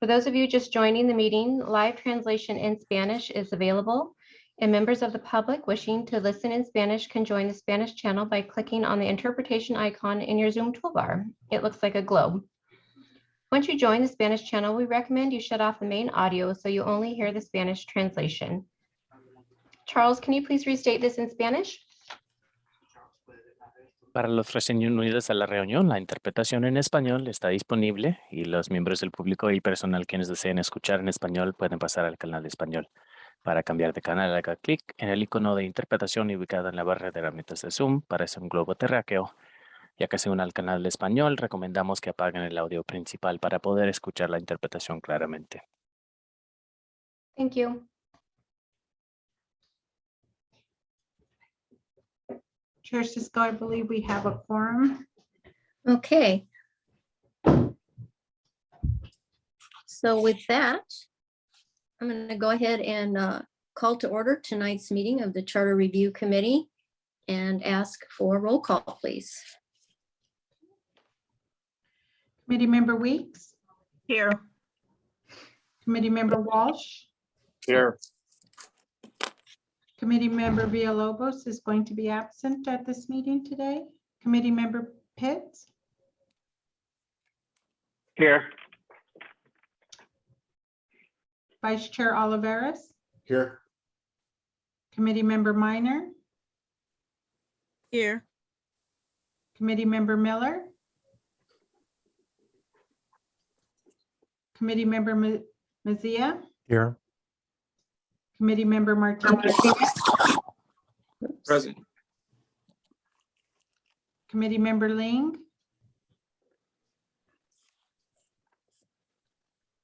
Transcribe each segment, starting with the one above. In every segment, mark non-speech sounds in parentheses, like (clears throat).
For those of you just joining the meeting, live translation in Spanish is available. And members of the public wishing to listen in Spanish can join the Spanish channel by clicking on the interpretation icon in your Zoom toolbar. It looks like a globe. Once you join the Spanish channel, we recommend you shut off the main audio so you only hear the Spanish translation. Charles, can you please restate this in Spanish? Para los recién unidos a la reunión, la interpretación en español está disponible y los miembros del público y personal quienes deseen escuchar en español pueden pasar al canal de español. Para cambiar de canal, haga clic en el icono de interpretación ubicado en la barra de herramientas de Zoom. Parece un globo terráqueo. Ya que se une al canal de español, recomendamos que apaguen el audio principal para poder escuchar la interpretación claramente. Thank you. Chair Cisco, I believe we have a quorum. Okay. So with that, I'm going to go ahead and uh, call to order tonight's meeting of the Charter Review Committee and ask for a roll call, please. Committee Member Weeks, Here. Committee Member Walsh, Here. Committee Member Villalobos is going to be absent at this meeting today. Committee Member Pitts, Here. Vice Chair Oliveras, Here. Committee Member Minor, Here. Committee Member Miller, Committee Member Ma- Mazia, Here. Committee Member Martinez, Present. Committee Member Ling,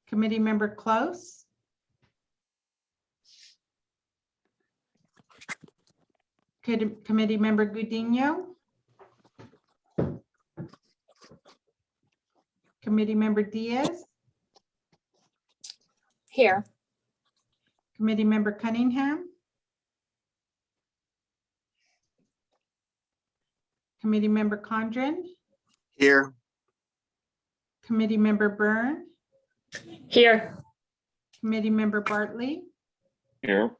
Committee Member Close, Committee Committee Member Gudinho, Committee Member Diaz, Here. Committee Member Cunningham, Committee Member Condren, Here. Committee Member Byrne, Here. Committee Member Bartley, Here.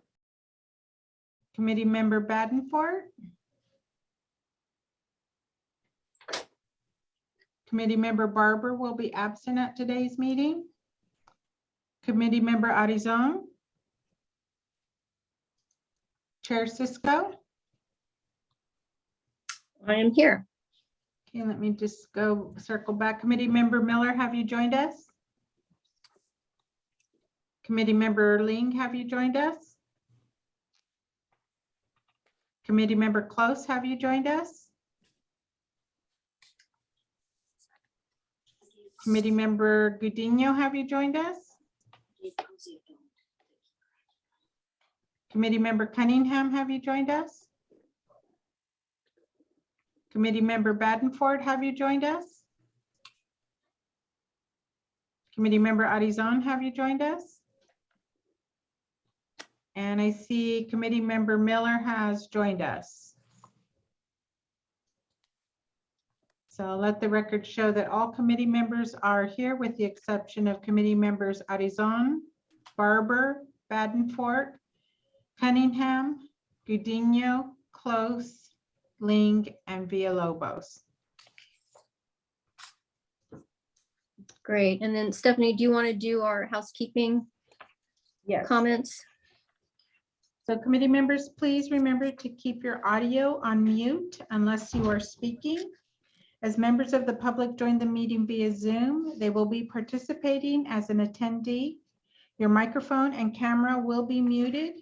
Committee Member Badenford. Committee Member Barber will be absent at today's meeting. Committee Member Arizon. Chair Cisco. I am here. Okay, let me just go circle back. Committee Member Miller, have you joined us? Committee Member Ling, have you joined us? Committee Member Close, have you joined us? Committee Member Gudinho, have you joined us? Committee Member Cunningham, have you joined us? Committee Member Badenford, have you joined us? Committee Member Arizon, have you joined us? And I see Committee Member Miller has joined us. So let the record show that all committee members are here with the exception of committee members Arizon, Barber, Badenford, Cunningham, Gudinho, Close, Ling, and Villalobos. Great. And then Stephanie, do you want to do our housekeeping Yes. comments? So committee members, please remember to keep your audio on mute unless you are speaking. As members of the public join the meeting via Zoom, they will be participating as an attendee. Your microphone and camera will be muted.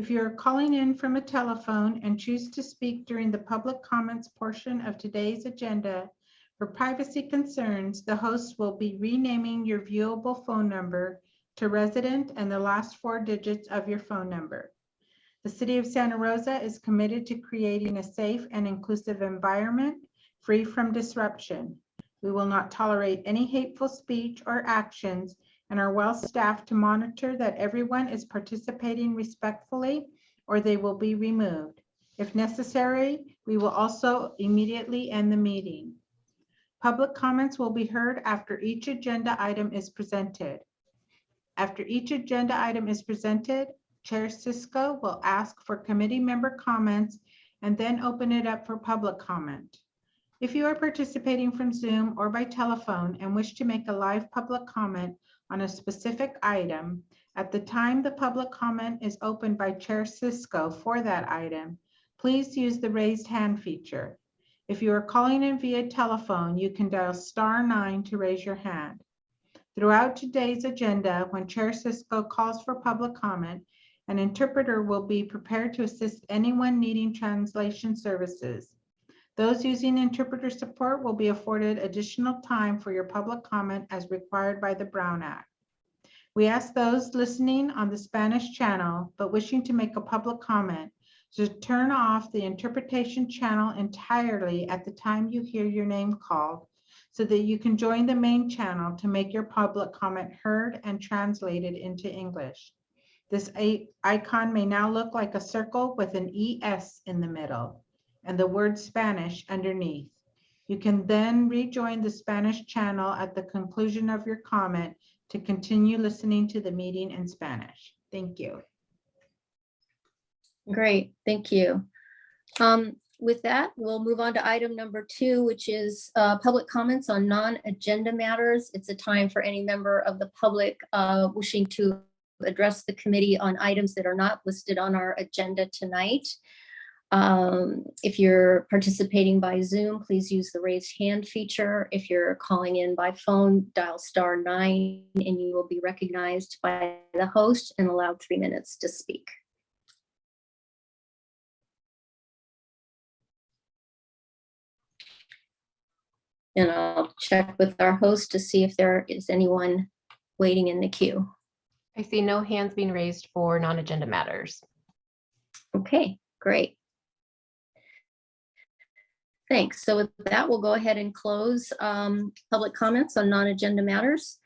If you're calling in from a telephone and choose to speak during the public comments portion of today's agenda, for privacy concerns, the host will be renaming your viewable phone number to resident and the last four digits of your phone number. The City of Santa Rosa is committed to creating a safe and inclusive environment free from disruption. We will not tolerate any hateful speech or actions and are well-staffed to monitor that everyone is participating respectfully or they will be removed. If necessary, we will also immediately end the meeting. Public comments will be heard after each agenda item is presented. After each agenda item is presented, Chair Cisco will ask for committee member comments and then open it up for public comment. If you are participating from Zoom or by telephone and wish to make a live public comment on a specific item, at the time the public comment is opened by Chair Cisco for that item, please use the raised hand feature. If you are calling in via telephone, you can dial star nine to raise your hand. Throughout today's agenda, when Chair Cisco calls for public comment, an interpreter will be prepared to assist anyone needing translation services. Those using interpreter support will be afforded additional time for your public comment as required by the Brown Act. We ask those listening on the Spanish channel but wishing to make a public comment to turn off the interpretation channel entirely at the time you hear your name called so that you can join the main channel to make your public comment heard and translated into English. This icon may now look like a circle with an ES in the middle and the word Spanish underneath. You can then rejoin the Spanish channel at the conclusion of your comment to continue listening to the meeting in Spanish. Thank you. Great, thank you. Um, With that, we'll move on to item number two, which is uh, public comments on non-agenda matters. It's a time for any member of the public uh, wishing to address the committee on items that are not listed on our agenda tonight. Um, If you're participating by Zoom, please use the raised hand feature. If you're calling in by phone, dial star nine and you will be recognized by the host and allowed three minutes to speak. And I'll check with our host to see if there is anyone waiting in the queue. I see no hands being raised for non-agenda matters. Okay, great. Thanks. So with that, we'll go ahead and close um, public comments on non-agenda matters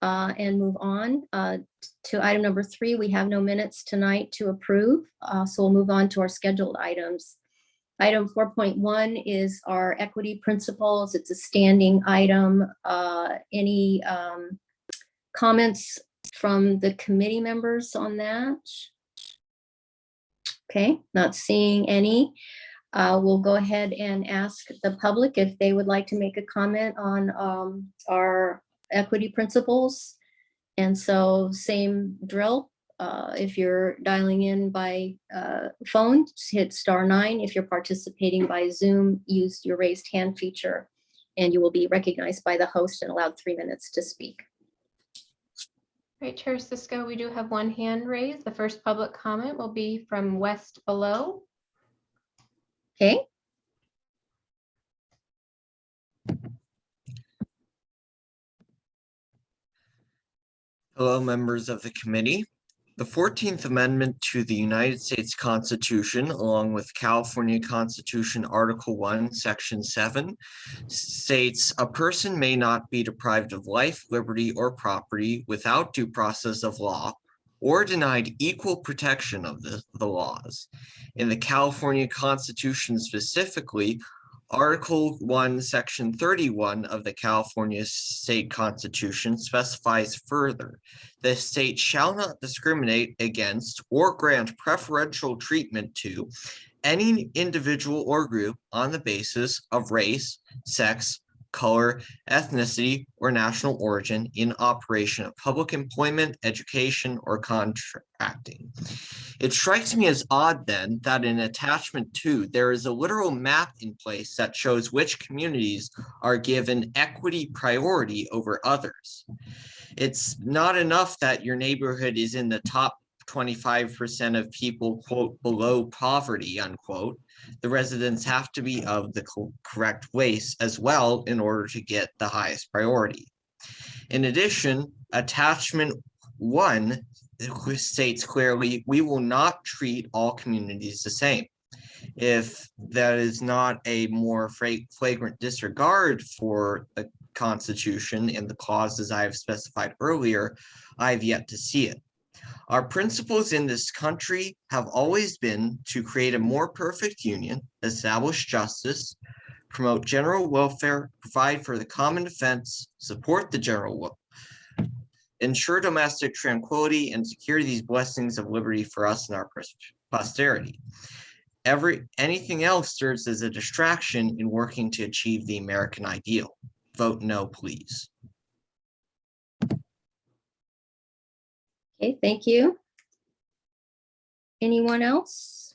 uh, and move on uh, to item number three. We have no minutes tonight to approve, uh, so we'll move on to our scheduled items. Item 4.1 is our equity principles. It's a standing item. Uh, Any um, comments from the committee members on that? Okay, not seeing any. Uh, We'll go ahead and ask the public if they would like to make a comment on um, our equity principles. And so same drill. uh, If you're dialing in by uh, phone, hit star nine. If you're participating by Zoom, use your raised hand feature and you will be recognized by the host and allowed three minutes to speak. Right, Chair Cisco, we do have one hand raised. The first public comment will be from West Below. Okay, Hello, members of the committee. The 14th Amendment to the United States Constitution, along with California Constitution Article 1, Section 7, states a person may not be deprived of life, liberty, or property without due process of law or denied equal protection of the, the laws. In the California Constitution specifically, Article 1, Section 31 of the California State Constitution specifies further the state shall not discriminate against or grant preferential treatment to any individual or group on the basis of race, sex, color, ethnicity, or national origin in operation of public employment, education, or contracting. It strikes me as odd then that in attachment two, there is a literal map in place that shows which communities are given equity priority over others. It's not enough that your neighborhood is in the top twenty-five percent of people, quote, below poverty, unquote. The residents have to be of the co- correct race as well in order to get the highest priority. In addition, attachment one states clearly, we will not treat all communities the same. If that is not a more flagrant disregard for the Constitution and the clauses I have specified earlier, I've yet to see it. Our principles in this country have always been to create a more perfect union, establish justice, promote general welfare, provide for the common defense, support the general wel- ensure domestic tranquility and secure these blessings of liberty for us and our posterity. Every, anything else serves as a distraction in working to achieve the American ideal. Vote no, please. Okay, thank you. Anyone else?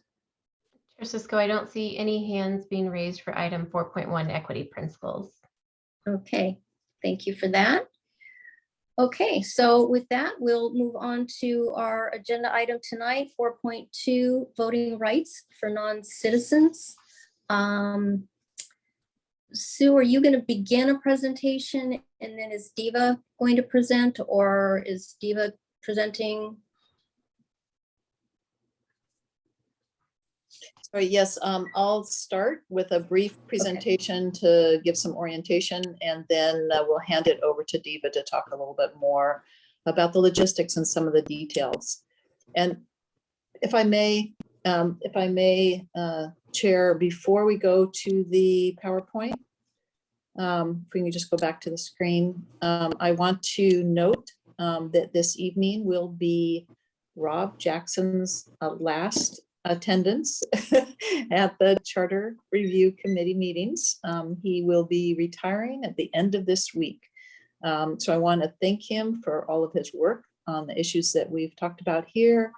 Chair Cisco, I don't see any hands being raised for item four point one equity principles. Okay, thank you for that. Okay, so with that, we'll move on to our agenda item tonight, four point two, voting rights for non-citizens. Um, Sue, are you going to begin a presentation and then is Deva going to present or is Deva presenting? So yes, um, I'll start with a brief presentation to give some orientation and then uh, we'll hand it over to Deva to talk a little bit more about the logistics and some of the details. And if I may, um, if I may, uh, Chair, before we go to the PowerPoint, um, if we can just go back to the screen, um, I want to note um, that this evening will be Rob Jackson's uh, last attendance (laughs) at the Charter Review Committee meetings. Um, He will be retiring at the end of this week. Um, So I want to thank him for all of his work on the issues that we've talked about here.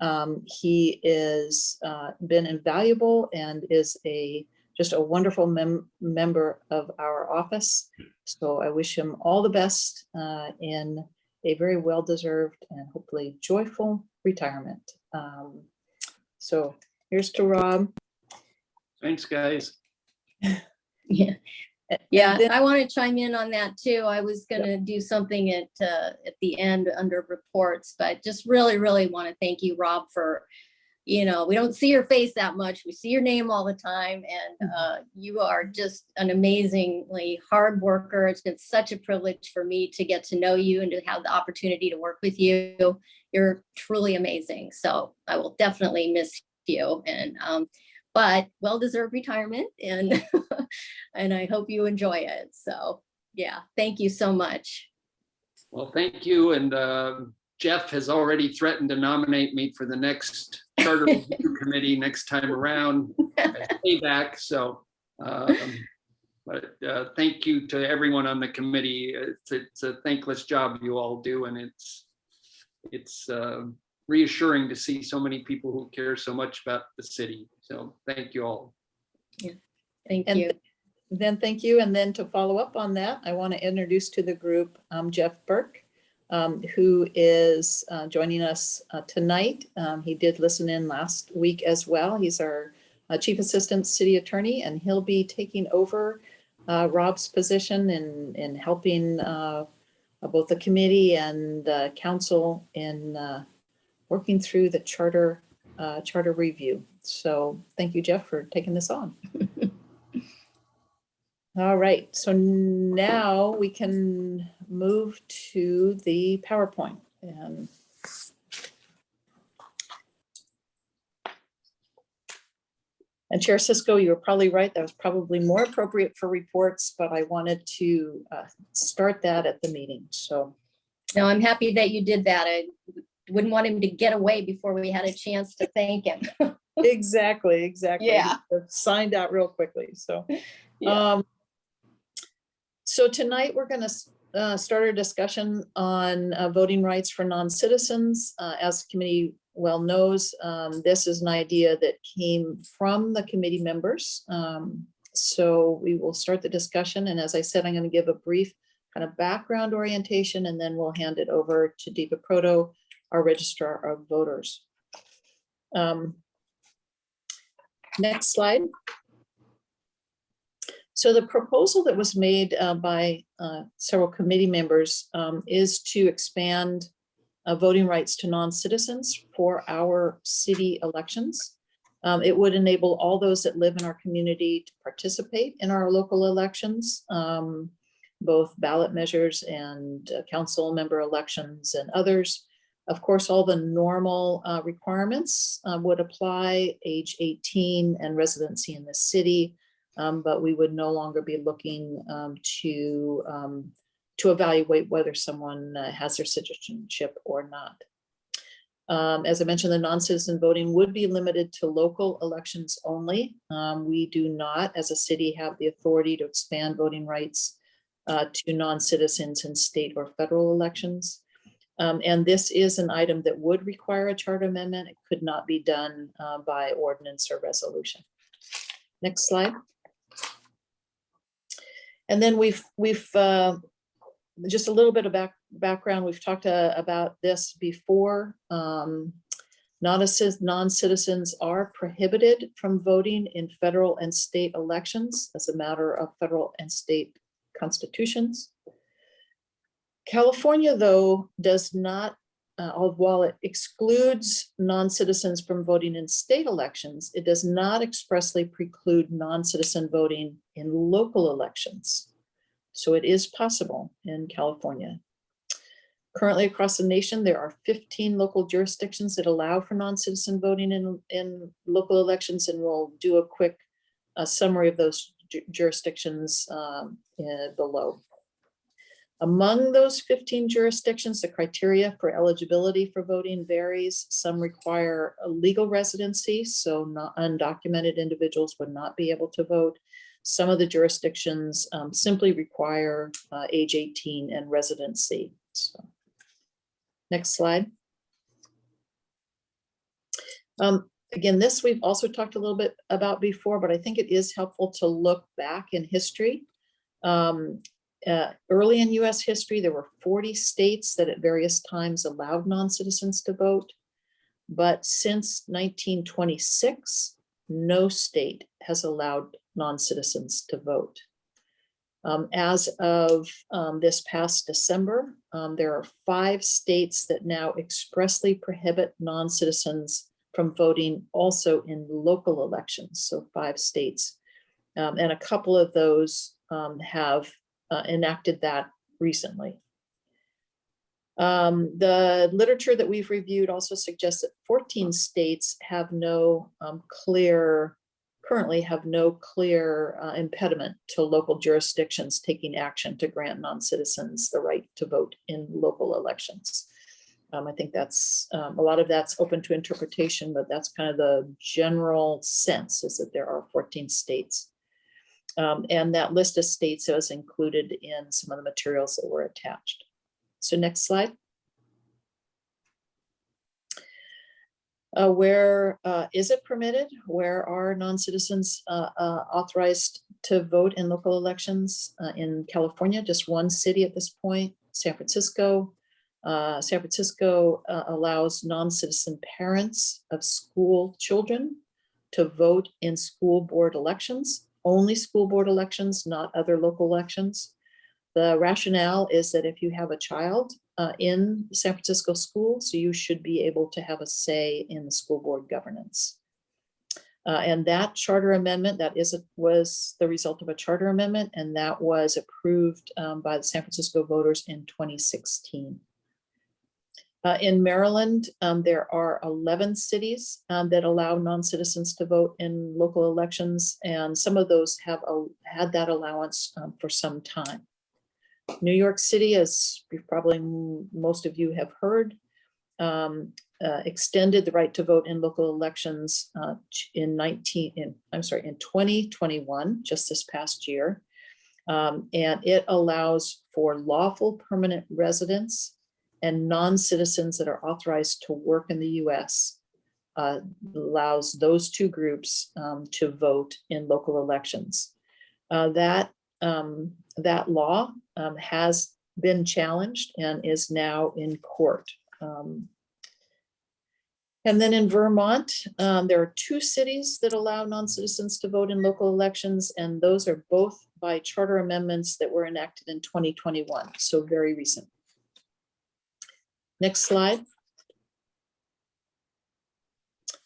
Um, He is uh, been invaluable and is a, just a wonderful mem- member of our office. So I wish him all the best uh, in a very well-deserved and hopefully joyful retirement. Um, so here's to Rob. Thanks, guys. (laughs) Yeah. Yeah, then- I want to chime in on that too. I was gonna do something at, uh, at the end under reports, but just really, really want to thank you, Rob, for, you know, we don't see your face that much. We see your name all the time and, uh, you are just an amazingly hard worker. It's been such a privilege for me to get to know you and to have the opportunity to work with you. You're truly amazing. So I will definitely miss you and, um, but well-deserved retirement and (laughs) and I hope you enjoy it. So yeah, thank you so much. Well, thank you. And uh, Jeff has already threatened to nominate me for the next Charter (laughs) Review Committee next time around. as Payback, so. um, But uh, thank you to everyone on the committee. It's, it's a thankless job you all do and it's, it's uh, reassuring to see so many people who care so much about the city. So thank you all. Yeah, Thank And you. Then thank you. And then to follow up on that, I want to introduce to the group um, Jeff Burke, um, who is uh, joining us uh, tonight. Um, He did listen in last week as well. He's our uh, Chief Assistant City Attorney, and he'll be taking over uh, Rob's position in, in helping uh, both the committee and uh, council in uh, working through the charter, uh, charter review. So thank you, Jeff, for taking this on. (laughs) All right, so now we can move to the PowerPoint. And And Chair Cisco, you were probably right. That was probably more appropriate for reports, but I wanted to uh, start that at the meeting. So No, I'm happy that you did that. I wouldn't want him to get away before we had a chance to thank him. exactly, exactly. Yeah. Signed out real quickly, so. (laughs) Yeah. Um, So tonight, we're going to start our discussion on uh, voting rights for non-citizens. Uh, As the committee well knows, um, this is an idea that came from the committee members. Um, So we will start the discussion, and as I said, I'm going to give a brief kind of background orientation, and then we'll hand it over to Deva Proto, our registrar of voters. Um, Next slide. So the proposal that was made uh, by uh, several committee members um, is to expand uh, voting rights to non-citizens for our city elections. Um, It would enable all those that live in our community to participate in our local elections, um, both ballot measures and uh, council member elections and others. Of course, all the normal uh, requirements uh, would apply, age 18 and residency in the city. Um, But we would no longer be looking um, to um, to evaluate whether someone uh, has their citizenship or not. Um, As I mentioned, the non-citizen voting would be limited to local elections only. Um, We do not, as a city, have the authority to expand voting rights uh, to non-citizens in state or federal elections. Um, And this is an item that would require a charter amendment. It could not be done uh, by ordinance or resolution. Next slide. And then we've, we've, uh, just a little bit of back, background, we've talked uh, about this before. Um, non-citizens are prohibited from voting in federal and state elections as a matter of federal and state constitutions. California, though, does not, uh, while it excludes non-citizens from voting in state elections, it does not expressly preclude non-citizen voting in local elections. So it is possible in California. Currently across the nation, there are 15 local jurisdictions that allow for non-citizen voting in, in local elections, and we'll do a quick uh, summary of those ju- jurisdictions um, below. Among those 15 jurisdictions, the criteria for eligibility for voting varies. Some require a legal residency, so undocumented individuals would not be able to vote. Some of the jurisdictions um, simply require uh, age 18 and residency. So, Next slide. Um, Again, this we've also talked a little bit about before, but I think it is helpful to look back in history. Um, uh, Early in US history, there were 40 states that at various times allowed non-citizens to vote. But since 1926, no state has allowed non-citizens to vote. Um, As of um, this past December, um, there are five states that now expressly prohibit non-citizens from voting also in local elections, so five states. Um, And a couple of those um, have uh, enacted that recently. Um, The literature that we've reviewed also suggests that 14 states have no um, clear, currently have no clear uh, impediment to local jurisdictions taking action to grant non-citizens the right to vote in local elections. Um, I think that's, um, a lot of that's open to interpretation, but that's kind of the general sense is that there are 14 states. Um, and that list of states is included in some of the materials that were attached. So next slide. Uh, where uh, is it permitted? Where are non-citizens uh, uh, authorized to vote in local elections? Uh, in California, just one city at this point, San Francisco. Uh, San Francisco allows non-citizen parents of school children to vote in school board elections, only school board elections, not other local elections. The rationale is that if you have a child uh, in San Francisco schools, you should be able to have a say in the school board governance. Uh, and that charter amendment, that is, a- was the result of a charter amendment, and that was approved um, by the San Francisco voters in 2016. Uh, in Maryland, um, there are 11 cities um, that allow non-citizens to vote in local elections, and some of those have a- had that allowance um, for some time. New York City, as probably most of you have heard, um, uh, extended the right to vote in local elections uh, in 19, in, I'm sorry, in 2021, just this past year. Um, And it allows for lawful permanent residents and non-citizens that are authorized to work in the US. uh, Allows those two groups um, to vote in local elections. Uh, That um, that law um, has been challenged and is now in court. Um, And then in Vermont, um, there are two cities that allow non-citizens to vote in local elections, and those are both by charter amendments that were enacted in 2021, so very recent. Next slide.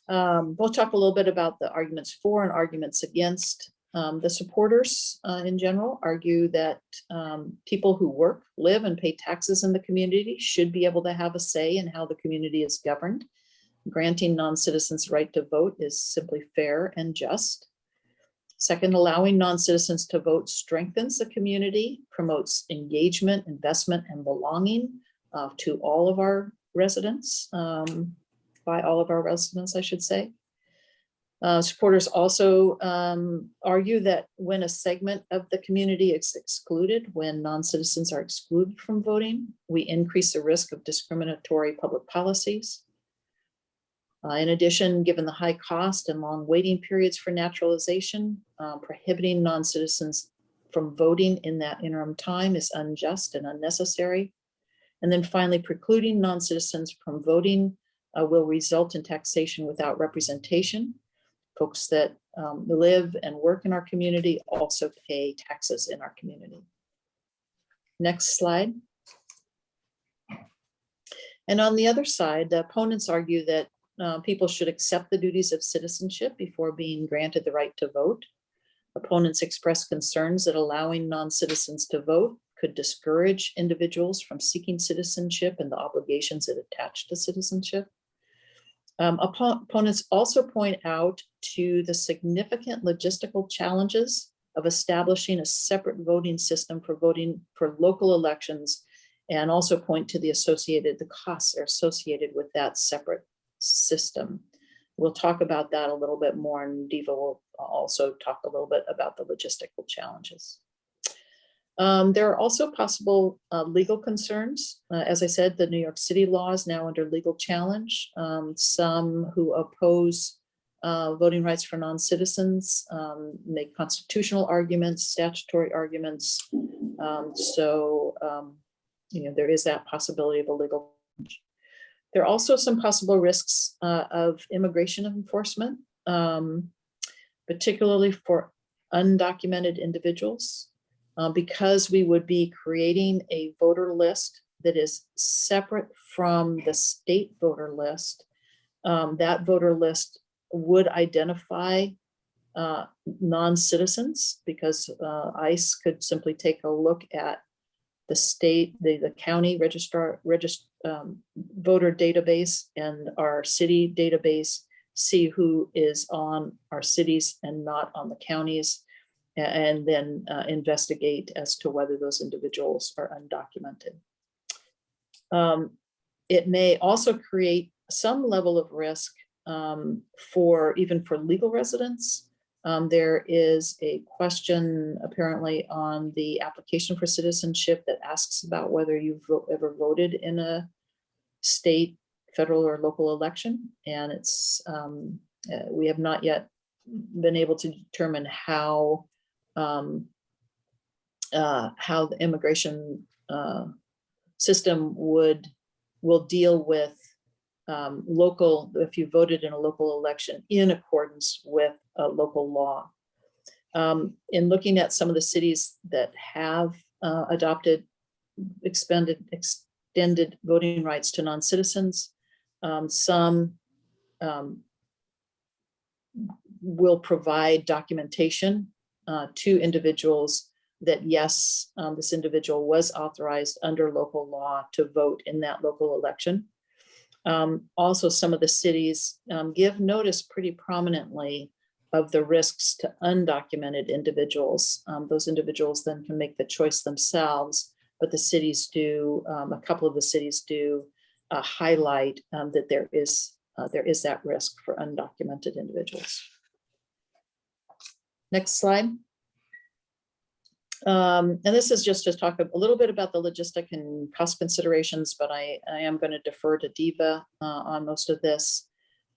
Um, We'll talk a little bit about the arguments for and arguments against. Um, The supporters uh, in general argue that um, people who work, live and pay taxes in the community should be able to have a say in how the community is governed. Granting non-citizens right to vote is simply fair and just. Second, allowing non-citizens to vote strengthens the community, promotes engagement, investment, and belonging uh, to all of our residents, um, by all of our residents, I should say. Uh, Supporters also um, argue that when a segment of the community is excluded, when non-citizens are excluded from voting, we increase the risk of discriminatory public policies. Uh, In addition, given the high cost and long waiting periods for naturalization, uh, prohibiting non-citizens from voting in that interim time is unjust and unnecessary. And then finally, precluding non-citizens from voting uh, will result in taxation without representation. Folks that um, live and work in our community also pay taxes in our community. Next slide. And on the other side, the opponents argue that uh, people should accept the duties of citizenship before being granted the right to vote. Opponents express concerns that allowing non-citizens to vote could discourage individuals from seeking citizenship and the obligations that attach to citizenship. Um, Opponents also point out to the significant logistical challenges of establishing a separate voting system for voting for local elections and also point to the associated, the costs are associated with that separate system. We'll talk about that a little bit more and Deva will also talk a little bit about the logistical challenges. Um, there are also possible uh, legal concerns. Uh, as I said, the New York City law is now under legal challenge. Um, some who oppose uh, voting rights for non-citizens um, make constitutional arguments, statutory arguments. Um, so, um, you know, there is that possibility of a legal. challenge. There are also some possible risks uh, of immigration enforcement, um, particularly for undocumented individuals uh, because we would be creating a voter list that is separate from the state voter list. um, that voter list would identify uh, non-citizens because uh, ICE could simply take a look at the state, the, the county registrar, regist, um, voter database and our city database, see who is on our cities and not on the counties and then uh, investigate as to whether those individuals are undocumented. Um, It may also create some level of risk um, for, even for legal residents. Um, There is a question apparently on the application for citizenship that asks about whether you've ever voted in a state, federal or local election. And it's, um, uh, we have not yet been able to determine how um, uh, how the immigration uh, system would, will deal with um, local, if you voted in a local election in accordance with a local law. Um, In looking at some of the cities that have uh, adopted expended, extended voting rights to non-citizens, um, some um, will provide documentation uh, to individuals that yes, um, this individual was authorized under local law to vote in that local election. Um, Also, some of the cities um, give notice pretty prominently of the risks to undocumented individuals. Um, Those individuals then can make the choice themselves, but the cities do, um, a couple of the cities do uh, highlight um, that there is, uh, there is that risk for undocumented individuals. Next slide. Um, and this is just to talk a little bit about the logistic and cost considerations, but I, I am going to defer to Deva uh, on most of this.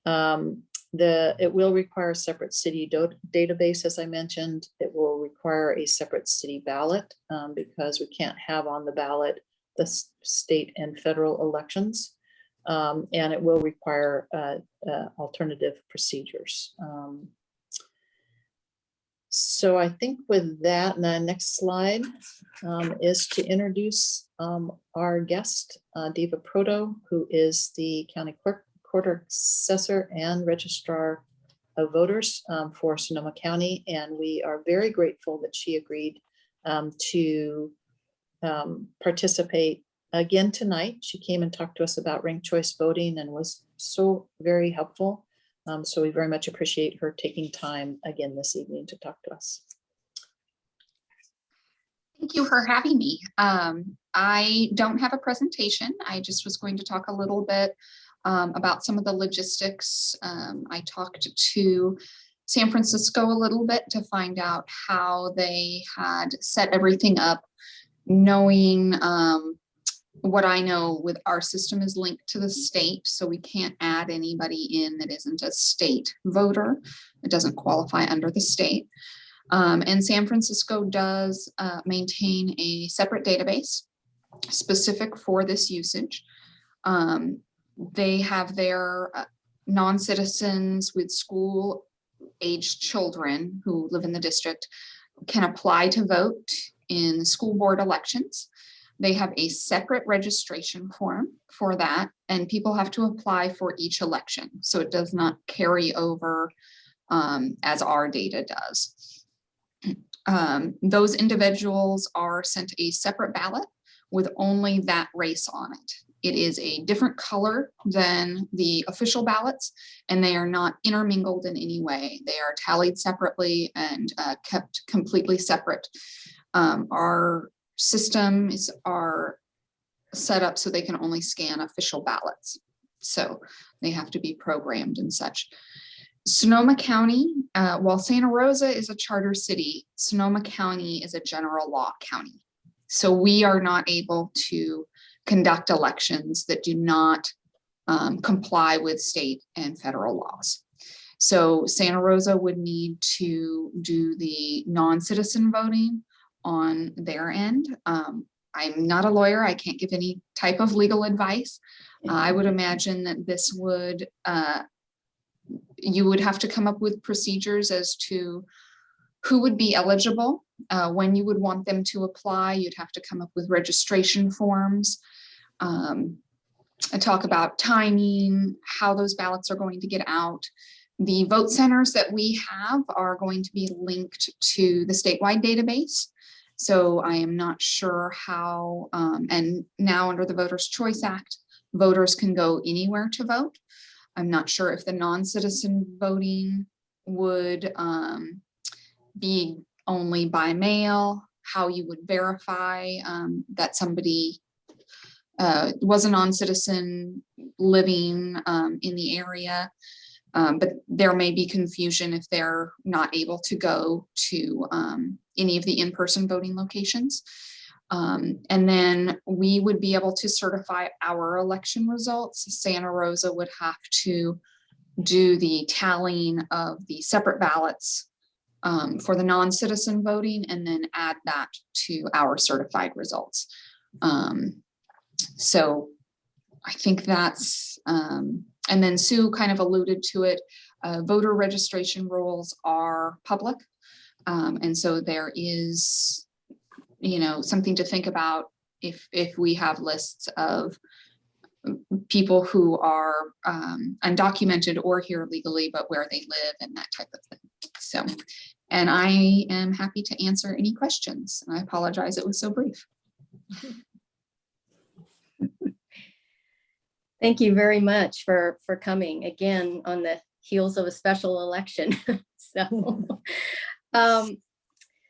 Um, the, it will require a separate city database, as I mentioned. It will require a separate city ballot um, because we can't have on the ballot the state and federal elections. Um, and it will require uh, uh, alternative procedures. So I think with that, the next slide um, is to introduce um, our guest, uh, Deva Proto, who is the county clerk, quarter assessor and registrar of voters um, for Sonoma County. And we are very grateful that she agreed um, to um, participate again tonight. She came and talked to us about ranked choice voting and was so very helpful. Um, So we very much appreciate her taking time again this evening to talk to us. Thank you for having me. Um, I don't have a presentation. I just was going to talk a little bit um, about some of the logistics. Um, I talked to San Francisco a little bit to find out how they had set everything up, knowing um, what I know with our system is linked to the state, so we can't add anybody in that isn't a state voter. It doesn't qualify under the state. Um, and San Francisco does uh, maintain a separate database specific for this usage. Um, they have their uh, non-citizens with school aged children who live in the district can apply to vote in school board elections. They have a separate registration form for that, and people have to apply for each election. So it does not carry over um, as our data does. Um, those individuals are sent a separate ballot with only that race on it. It is a different color than the official ballots, and they are not intermingled in any way. They are tallied separately and uh, kept completely separate. Um, our systems are set up so they can only scan official ballots. So they have to be programmed and such. Sonoma County, uh, while Santa Rosa is a charter city, Sonoma County is a general law county. So we are not able to conduct elections that do not um, comply with state and federal laws. So Santa Rosa would need to do the non-citizen voting on their end. Um, I'm not a lawyer. I can't give any type of legal advice. I would imagine that this would uh, you would have to come up with procedures as to who would be eligible, uh, when you would want them to apply. You'd have to come up with registration forms. Um, talk about timing, how those ballots are going to get out. The vote centers that we have are going to be linked to the statewide database. So I am not sure how, um, and now under the Voters Choice Act, voters can go anywhere to vote. I'm not sure if the non-citizen voting would um, be only by mail, how you would verify um, that somebody uh, was a non-citizen living um, in the area. Um, but there may be confusion if they're not able to go to um, any of the in-person voting locations. Um, and then we would be able to certify our election results. Santa Rosa would have to do the tallying of the separate ballots um, for the non-citizen voting and then add that to our certified results. Um, so I think that's, um, and then Sue kind of alluded to it, uh, voter registration rolls are public. Um, and so there is, you know, something to think about if, if we have lists of people who are um, undocumented or here legally, but where they live and that type of thing. So, and I am happy to answer any questions. I apologize, it was so brief. (laughs) Thank you very much for, for coming again on the heels of a special election. (laughs) So, (laughs) um,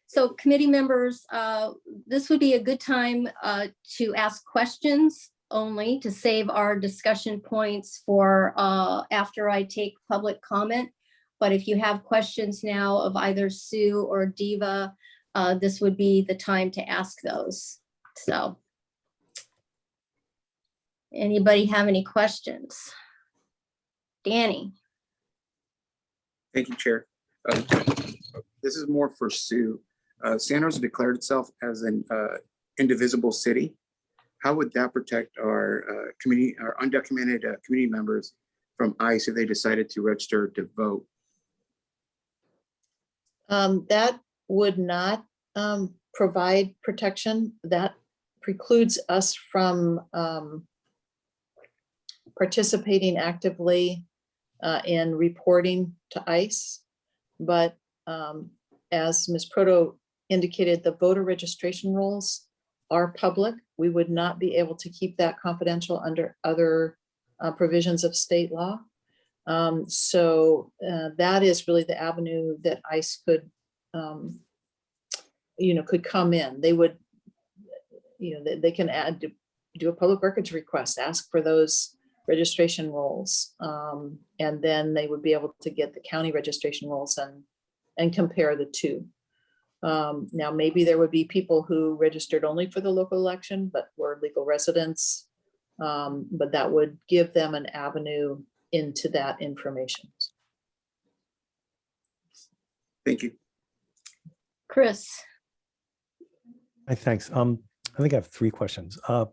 so committee members, uh, this would be a good time uh, to ask questions only to save our discussion points for uh, after I take public comment. But if you have questions now of either Sue or Deva, uh, this would be the time to ask those. So. Anybody have any questions? Danny? Thank you, Chair. Uh, This is more for Sue. Uh, San Jose declared itself as an uh, indivisible city. How would that protect our uh, community, our undocumented uh, community members from ICE if they decided to register to vote? Um, that would not um, provide protection. That precludes us from um, participating actively uh, in reporting to ICE. But um, as Ms. Proto indicated, the voter registration rolls are public. We would not be able to keep that confidential under other uh, provisions of state law. Um, so uh, that is really the avenue that ICE could, um, you know, could come in. They would, you know, they, they can add, do- do a public records request, ask for those registration rolls. Um, and then they would be able to get the county registration rolls and, and compare the two. Um, now, maybe there would be people who registered only for the local election, but were legal residents. Um, but that would give them an avenue into that information. Thank you. Chris, Hi, thanks. Um, I think I have three questions. Uh,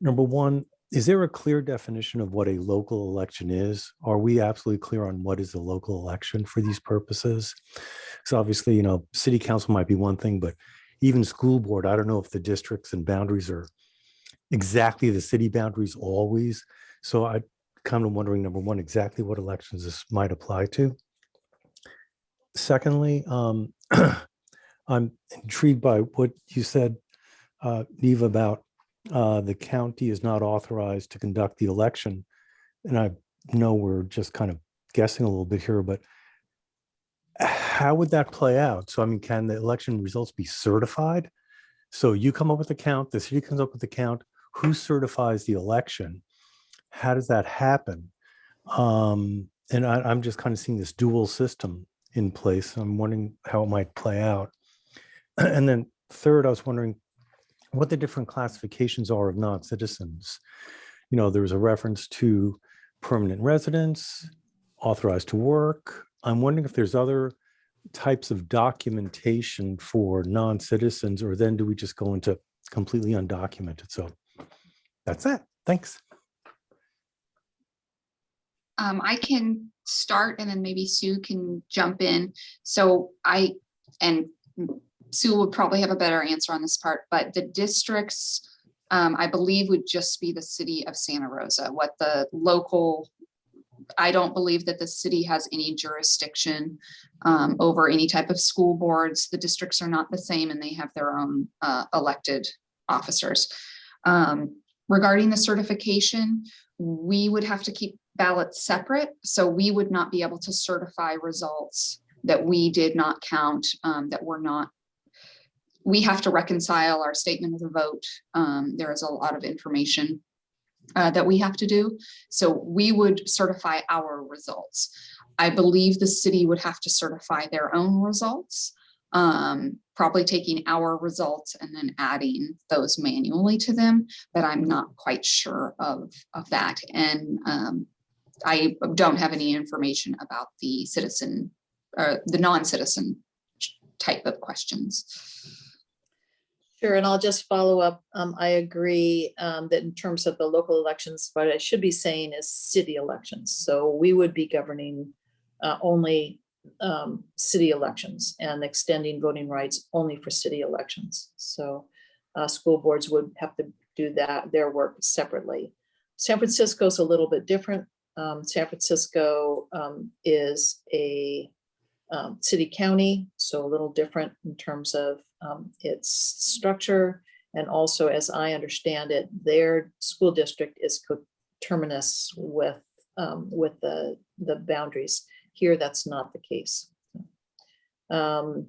number one, is there a clear definition of what a local election is? Are we absolutely clear on what is a local election for these purposes? So obviously, you know, city council might be one thing, but even school board, I don't know if the districts and boundaries are exactly the city boundaries always. So I kind of wondering, number one, exactly what elections this might apply to. Secondly, um, (clears throat) I'm intrigued by what you said, uh, Deva, about uh, the county is not authorized to conduct the election. And I know we're just kind of guessing a little bit here, but how would that play out? So I mean, can the election results be certified? So you come up with a count, the city comes up with a count, who certifies the election? How does that happen? Um, and I, I'm just kind of seeing this dual system in place. I'm wondering how it might play out. (clears throat) And then third, I was wondering what the different classifications are of non-citizens. You know, there was a reference to permanent residents, authorized to work. I'm wondering if there's other types of documentation for non-citizens, or then do we just go into completely undocumented? So that's it. Thanks. Um, I can start and then maybe Sue can jump in. So I, and Sue would probably have a better answer on this part, but the districts, um, I believe would just be the city of Santa Rosa, what the local, I don't believe that the city has any jurisdiction um, over any type of school boards. The districts are not the same and they have their own uh, elected officers. Um, regarding the certification, we would have to keep ballots separate, so we would not be able to certify results that we did not count, um, that were not. We have to reconcile our statement of the vote. Um, there is a lot of information uh, that we have to do. So we would certify our results. I believe the city would have to certify their own results. Um, probably taking our results and then adding those manually to them, but I'm not quite sure of, of that. And, um, I don't have any information about the citizen, uh, the non-citizen type of questions. Sure, and I'll just follow up. Um, I agree, um, that in terms of the local elections, what I should be saying is city elections. So we would be governing, uh, only, um, city elections and extending voting rights only for city elections. So, uh, school boards would have to do that, their work separately. San Francisco's a little bit different. Um, San Francisco, um, is a, um, city county, so a little different in terms of um, its structure. And also, as I understand it, their school district is coterminous with, um, with the, the boundaries. Here, that's not the case. Um,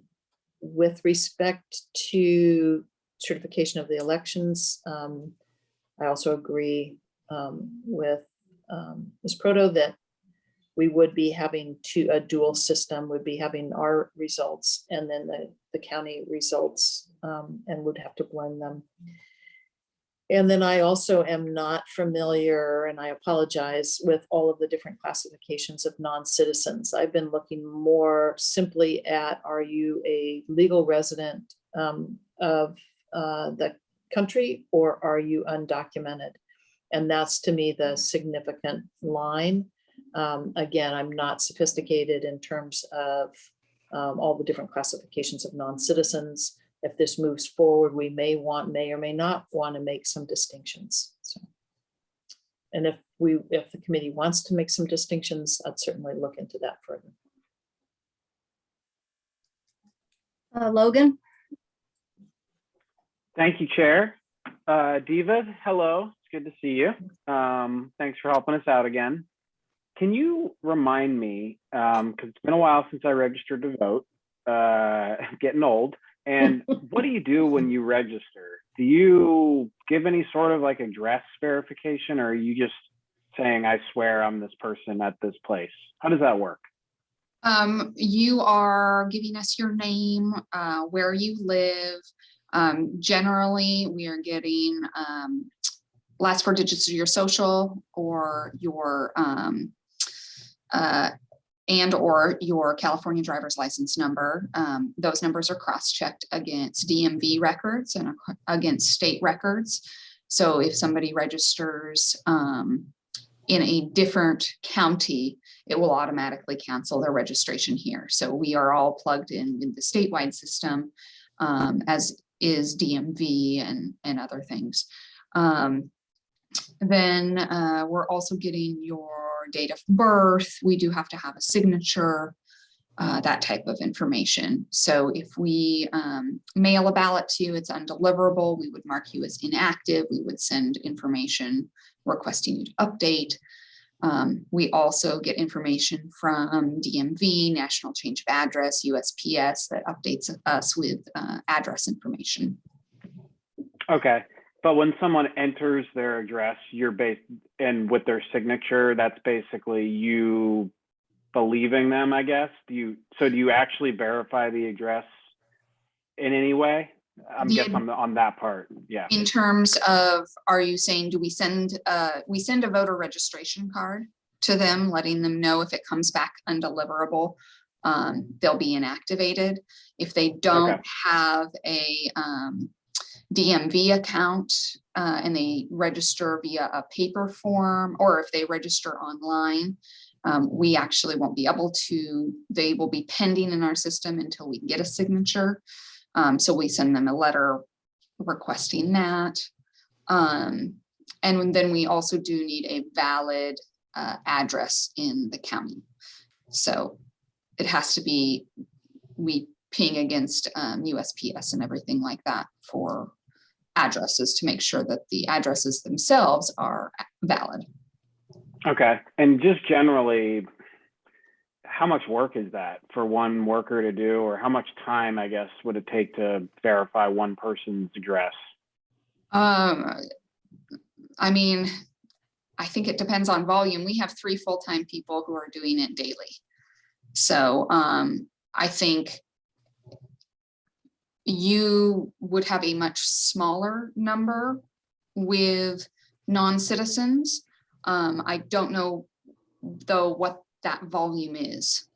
With respect to certification of the elections, um, I also agree um, with um, Ms. Proto that we would be having to, a dual system, would be having our results and then the, the county results um, and would have to blend them. And then I also am not familiar, and I apologize, with all of the different classifications of non-citizens. I've been looking more simply at, are you a legal resident um, of uh, the country or are you undocumented? And that's to me the significant line. Um, again, I'm not sophisticated in terms of um, all the different classifications of non-citizens. If this moves forward, we may want, may or may not want to make some distinctions. So, And if we, if the committee wants to make some distinctions, I'd certainly look into that further. uh, Logan, Thank you, Chair. Uh, Deva, hello. It's good to see you. Um, thanks for helping us out again. Can you remind me, um, because it's been a while since I registered to vote, uh, (laughs) getting old. And (laughs) what do you do when you register? Do you give any sort of like address verification or are you just saying, I swear I'm this person at this place? How does that work? Um, you are giving us your name, uh, where you live. Um, generally, we are getting, um, last four digits of your social or your, um, uh, and or your California driver's license number. Um, those numbers are cross-checked against DMV records and against state records. So if somebody registers, um, in a different county, it will automatically cancel their registration here. So we are all plugged in in the statewide system, um, as is DMV and, and other things. Um, then, uh, we're also getting your date of birth. We do have to have a signature, uh, that type of information. So if we, um, mail a ballot to you, it's undeliverable, we would mark you as inactive. We would send information requesting you to update. Um, we also get information from DMV, National Change of Address, USPS that updates us with uh, address information. Okay, but when someone enters their address, you're based, and with their signature, that's basically you believing them, I guess? Do you, so do you actually verify the address in any way? I'm guessing on, the- on that part, yeah. In terms of, are you saying, do we send, uh, we send a voter registration card to them, letting them know if it comes back undeliverable, um, they'll be inactivated. If they don't have a, um, DMV account, uh, and they register via a paper form, or if they register online, um, we actually won't be able to, they will be pending in our system until we get a signature. Um, so we send them a letter requesting that. Um, and then we also do need a valid uh, address in the county. So it has to be, we ping against um, USPS and everything like that for addresses to make sure that the addresses themselves are valid. Okay, and just generally, how much work is that for one worker to do, or how much time, I guess, would it take to verify one person's address? Um, I mean, I think it depends on volume. We have three full-time people who are doing it daily. So, um, I think you would have a much smaller number with non-citizens. Um, I don't know though what that volume is.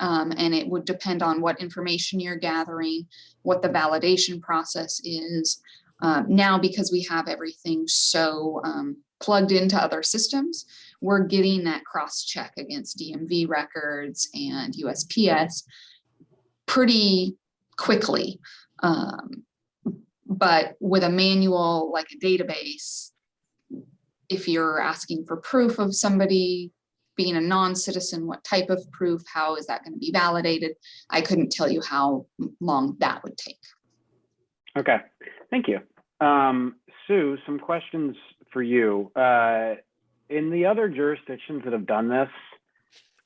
Um, and it would depend on what information you're gathering, what the validation process is. Um, now, because we have everything so um, plugged into other systems, we're getting that cross check against DMV records and USPS pretty quickly. Um, but with a manual like a database, if you're asking for proof of somebody being a non-citizen, what type of proof, how is that going to be validated? I couldn't tell you how long that would take. Okay, thank you. Um, Sue, some questions for you. Uh, in the other jurisdictions that have done this,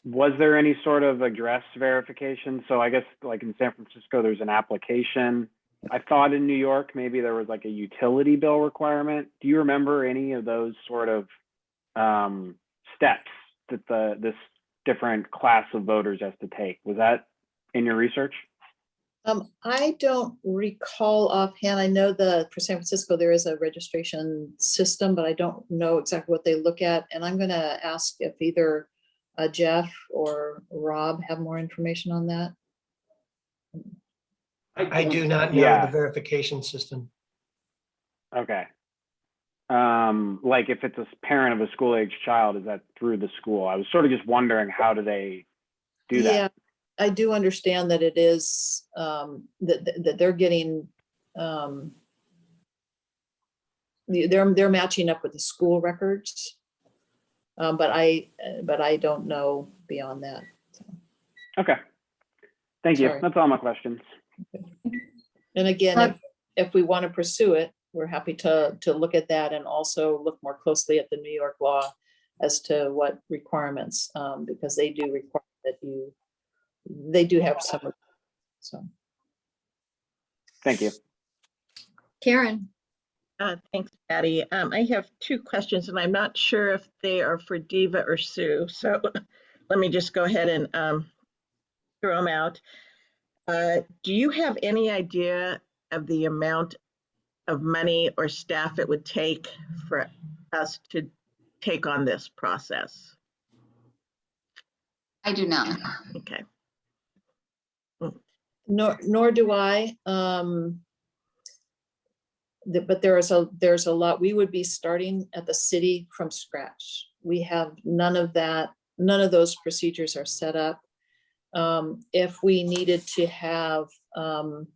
was there any sort of address verification? So I guess like in San Francisco, there's an application. I thought in New York, maybe there was like a utility bill requirement. Do you remember any of those sort of um, steps that the this different class of voters has to take? Was that in your research? Um, I don't recall offhand. I know that for San Francisco, there is a registration system, but I don't know exactly what they look at. And I'm gonna ask if either uh, Jeff or Rob have more information on that. I do not know Yeah. the verification system. Okay. Um, like if it's a parent of a school age child, is that through the school? I was sort of just wondering, how do they do that? Yeah, I do understand that it is, um, that, that- that they're getting, um, the- they're, they're matching up with the school records. Um, but I, uh, but I don't know beyond that. Okay. Thank you. Sorry. That's all my questions. And again, if, if we want to pursue it, we're happy to, to look at that and also look more closely at the New York law as to what requirements, um, because they do require that you, they do have some, so. Thank you. Karen, Uh, Thanks, Patty. Um, I have two questions and I'm not sure if they are for Deva or Sue. So (laughs) let me just go ahead and um, throw them out. Uh, Do you have any idea of the amount of money or staff it would take for us to take on this process? I do not. Okay. Nor, nor do I. Um, but there is a, there's a lot, we would be starting at the city from scratch. We have none of that, none of those procedures are set up. Um, if we needed to have, um,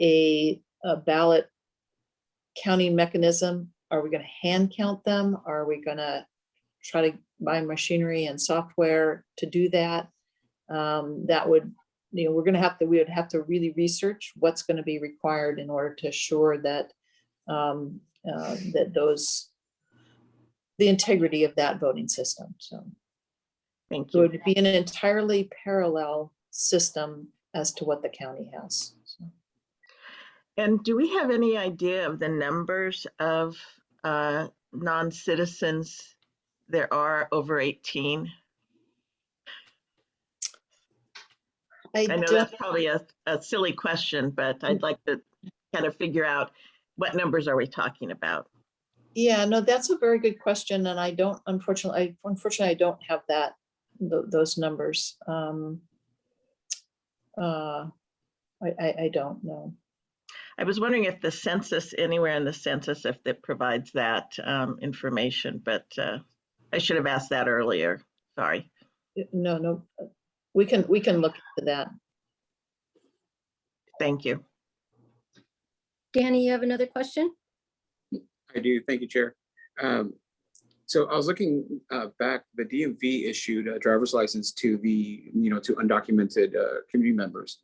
a, a ballot counting mechanism, are we gonna hand count them? Are we gonna try to buy machinery and software to do that? Um, that would you know, we're gonna have to, we would have to really research what's gonna be required in order to assure that, um, uh, that those, the integrity of that voting system, so. Thank you. It would be an entirely parallel system as to what the county has. so. And do we have any idea of the numbers of uh, non-citizens there are over 18? I know that's probably a, a silly question, but I'd like to kind of figure out what numbers are we talking about? Yeah, no, that's a very good question, and I don't, unfortunately, I unfortunately, I don't have that, tho- those numbers. Um, uh, I, I, I don't know. I was wondering if the census, anywhere in the census, if it provides that um, information, but uh, I should have asked that earlier. Sorry. No, no, we can, we can look into that. Thank you. Danny, you have another question? I do. Thank you, Chair. Um, So I was looking uh, back, the DMV issued a driver's license to the, you know, to undocumented uh, community members.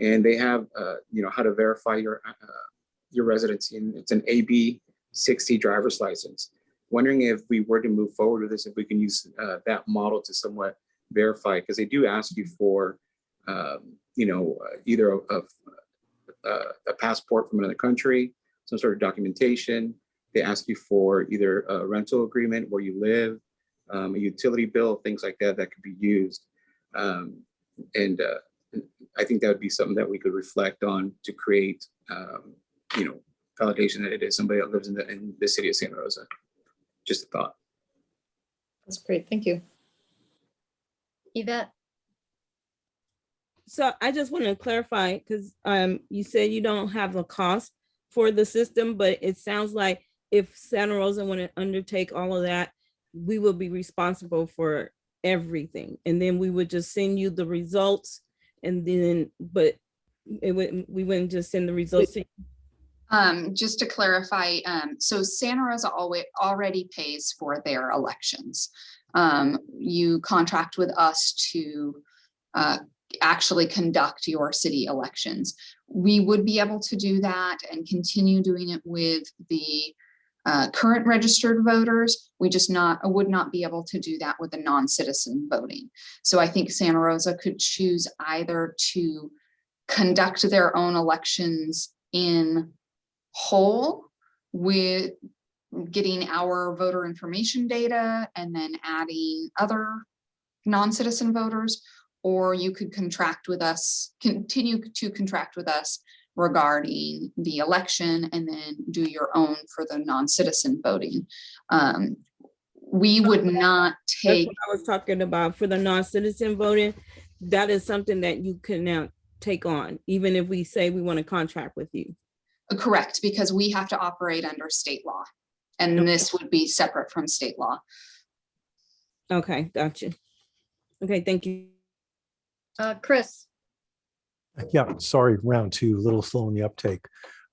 And they have, uh, you know, how to verify your, uh, your residency. And it's an AB 60 driver's license. Wondering if we were to move forward with this, if we can use uh, that model to somewhat verify, because they do ask you for, um, you know, either a, a- a passport from another country, some sort of documentation. They ask you for either a rental agreement where you live, um, a utility bill, things like that, that could be used. Um, and, uh, I think that would be something that we could reflect on to create, um, you know, validation that it is somebody that lives in the, in the city of Santa Rosa. Just a thought. That's great, thank you. Yvette? So I just want to clarify, because um, you said you don't have a cost for the system, but it sounds like if Santa Rosa want to undertake all of that, we will be responsible for everything. And then we would just send you the results and then, but it would, we wouldn't just send the results. to you. Um, just to clarify, um, so Santa Rosa always already pays for their elections. Um, you contract with us to uh, actually conduct your city elections. We would be able to do that and continue doing it with the uh, current registered voters. We just not, would not be able to do that with the non-citizen voting. So I think Santa Rosa could choose either to conduct their own elections in whole with getting our voter information data and then adding other non-citizen voters, or you could contract with us, continue to contract with us regarding the election and then do your own for the non-citizen voting. Um, we would not take, what I was talking about for the non-citizen voting. That is something that you can now take on, even if we say we want to contract with you. correct, because we have to operate under state law. And this would be separate from state law. Okay, gotcha. Okay, thank you. Uh, Chris? Yeah, sorry, round two, a little slow in the uptake.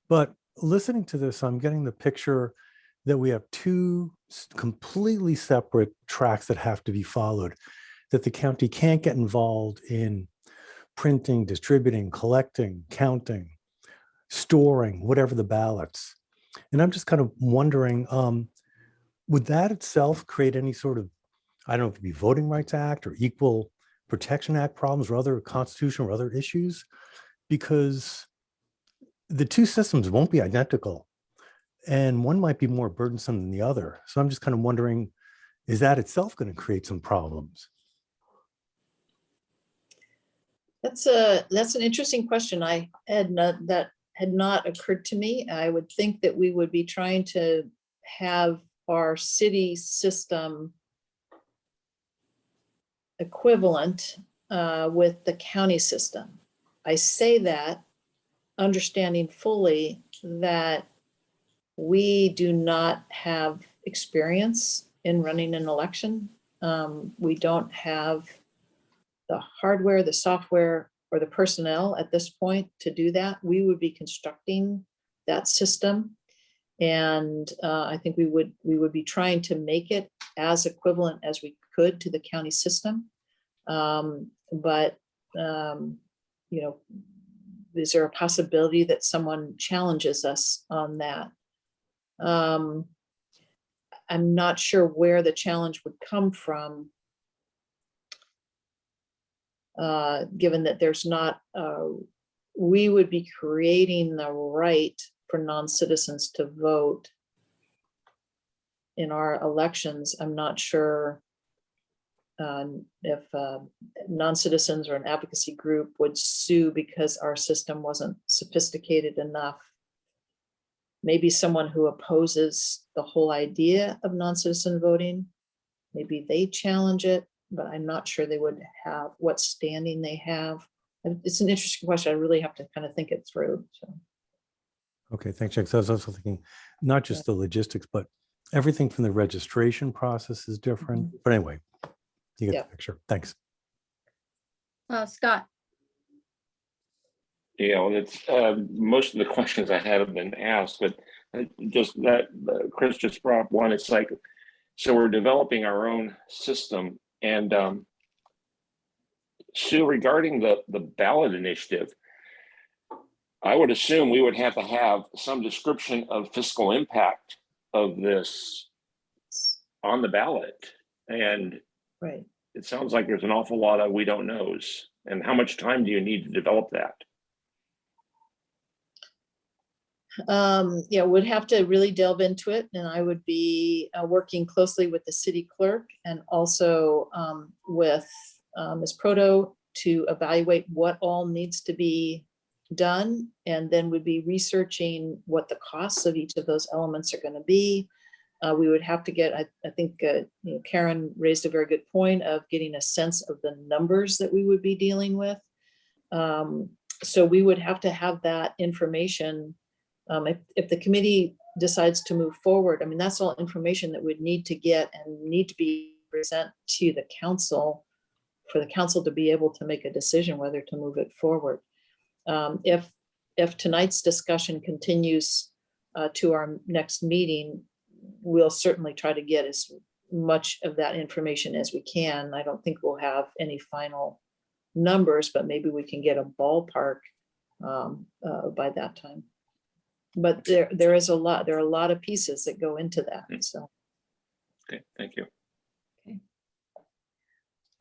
But listening to this, I'm getting the picture that we have two completely separate tracks that have to be followed, that the county can't get involved in printing, distributing, collecting, counting, storing, whatever the ballots. And I'm just kind of wondering, um, would that itself create any sort of, I don't know, if it be Voting Rights Act or Equal Protection Act problems or other constitutional or other issues? Because the two systems won't be identical and one might be more burdensome than the other. So I'm just kind of wondering, is that itself going to create some problems? That's a, that's an interesting question. I had not, that had not occurred to me. I would think that we would be trying to have our city system equivalent uh, with the county system. I say that understanding fully that we do not have experience in running an election. Um, We don't have the hardware, the software, or the personnel at this point to do that. We would be constructing that system. And uh, I think we would, we would be trying to make it as equivalent as we could to the county system. Um, But, um, you know, is there a possibility that someone challenges us on that? Um, I'm not sure where the challenge would come from uh, given that there's not, uh, we would be creating the right for non-citizens to vote in our elections. I'm not sure um, if uh, non-citizens or an advocacy group would sue because our system wasn't sophisticated enough. Maybe someone who opposes the whole idea of non-citizen voting, maybe they challenge it but I'm not sure they would have what standing they have. And It's an interesting question. I really have to kind of think it through. So, Okay, thanks, Jack. So I was also thinking, not just the logistics, but everything from the registration process is different. But anyway, you get Yeah. the picture. Thanks. Uh, Scott, Yeah, well, it's, uh, most of the questions I had have been asked, but uh, just that, uh, Chris just brought up one, it's like, so we're developing our own system and, um, Sue, regarding the, the ballot initiative, I would assume we would have to have some description of fiscal impact of this on the ballot. And right. it sounds like there's an awful lot of we don't knows. And how much time do you need to develop that? Um, yeah, would have to really delve into it and I would be uh, working closely with the city clerk and also um, with uh, Ms. Proto to evaluate what all needs to be done. And then would be researching what the costs of each of those elements are going to be. Uh, we would have to get, I, I think, uh, you know, Karen raised a very good point of getting a sense of the numbers that we would be dealing with. Um, so we would have to have that information um, if, if the committee decides to move forward, I mean, that's all information that we'd need to get and need to be present to the council for the council to be able to make a decision whether to move it forward. Um, if, if tonight's discussion continues uh, to our next meeting, we'll certainly try to get as much of that information as we can. I don't think we'll have any final numbers, but maybe we can get a ballpark um, uh, by that time but there, there is a lot, there are a lot of pieces that go into that, so. Okay, thank you.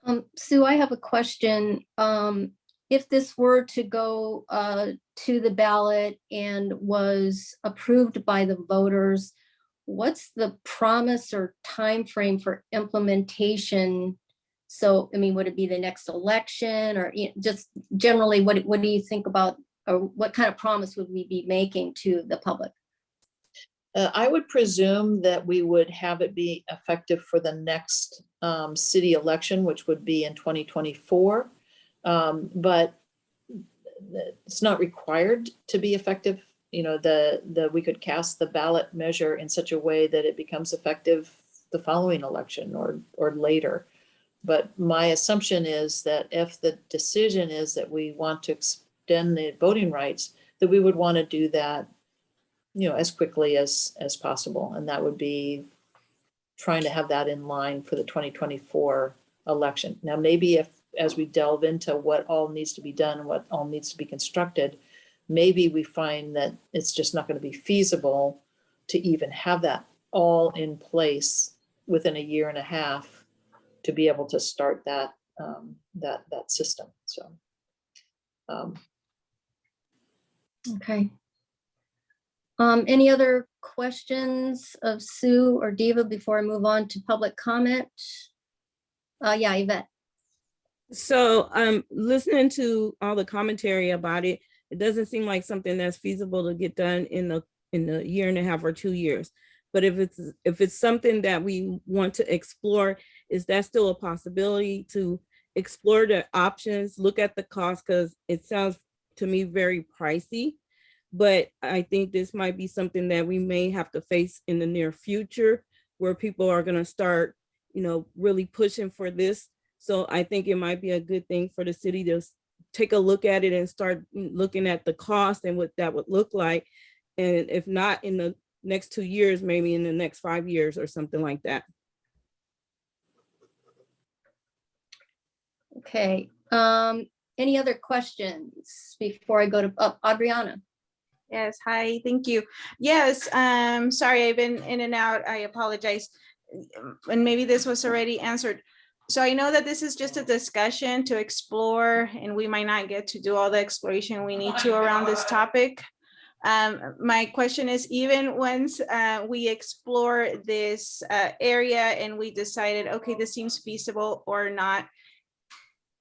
um, Sue, I have a question. Um, if this were to go, uh, to the ballot and was approved by the voters, what's the promise or time frame for implementation? So, I mean, would it be the next election or you know, just generally, what, what do you think about, or what kind of promise would we be making to the public? Uh, I would presume that we would have it be effective for the next um, city election, which would be in 2024. Um, But it's not required to be effective. You know, the, the, we could cast the ballot measure in such a way that it becomes effective the following election or, or later. But my assumption is that if the decision is that we want to extend the voting rights, that we would want to do that you know, as quickly as, as possible. And that would be trying to have that in line for the 2024 election. Now, maybe if, as we delve into what all needs to be done what all needs to be constructed, maybe we find that it's just not going to be feasible to even have that all in place within a year and a half to be able to start that, um, that, that system, so. um, Okay. Um, any other questions of Sue or Deva before I move on to public comment? Uh, yeah, Yvette. So um, listening to all the commentary about it, it doesn't seem like something that's feasible to get done in the, in the year and a half or two years. But if it's, if it's something that we want to explore, is that still a possibility to explore the options, look at the cost? Because it sounds to me very pricey. But I think this might be something that we may have to face in the near future where people are gonna start, you know, really pushing for this. So I think it might be a good thing for the city to take a look at it and start mm, looking at the cost and what that would look like. And if not in the next two years, maybe in the next five years or something like that. Okay, um, any other questions before I go to, uh, Adriana? Yes, hi, thank you. Yes, um, sorry, I've been in and out. I apologize. And maybe this was already answered. So I know that this is just a discussion to explore and we might not get to do all the exploration we need to around this topic. Um, my question is even once, uh, we explore this, uh, area and we decided, okay, this seems feasible or not,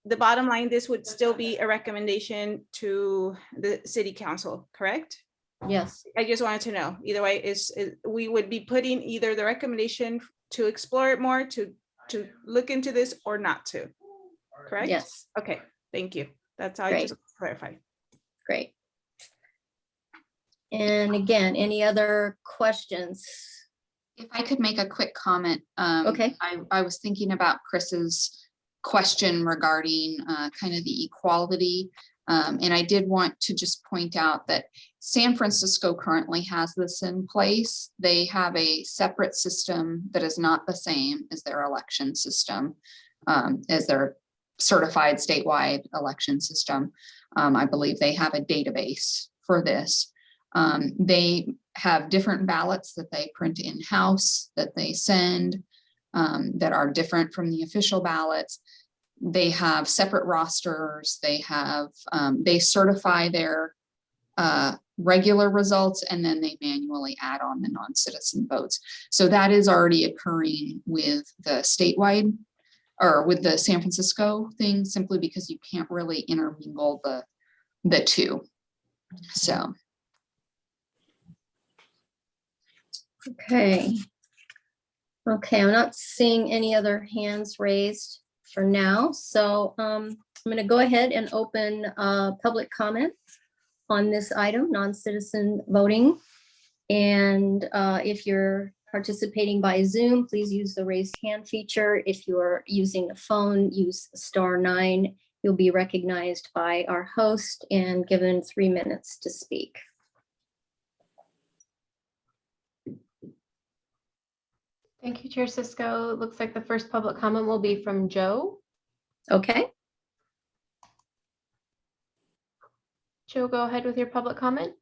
the bottom line, this would still be a recommendation to the city council, correct? Yes. I just wanted to know, either way, is, is- we would be putting either the recommendation to explore it more, to, to look into this or not to, correct? Yes. Okay, thank you. That's all I Great. just clarified. Great. And again, any other questions? If I could make a quick comment. um, Okay. I, I was thinking about Chris's question regarding uh, kind of the equality. um, And I did want to just point out that San Francisco currently has this in place. They have a separate system that is not the same as their election system, um, as their certified statewide election system. Um, I believe they have a database for this. Um, they have different ballots that they print in-house, that they send, um, that are different from the official ballots. They have separate rosters, they have, um, they certify their uh, regular results and then they manually add on the non-citizen votes. So that is already occurring with the statewide or with the San Francisco thing, simply because you can't really intermingle the, the two. So. Okay. Okay, I'm not seeing any other hands raised for now, so um, I'm gonna go ahead and open uh, public comment on this item, non-citizen voting. And uh, if you're participating by Zoom, please use the raised hand feature. If you're using a phone, use star nine. You'll be recognized by our host and given three minutes to speak. Thank you, Chair Cisco. It Looks like the first public comment will be from Joe. Okay, Joe, go ahead with your public comment.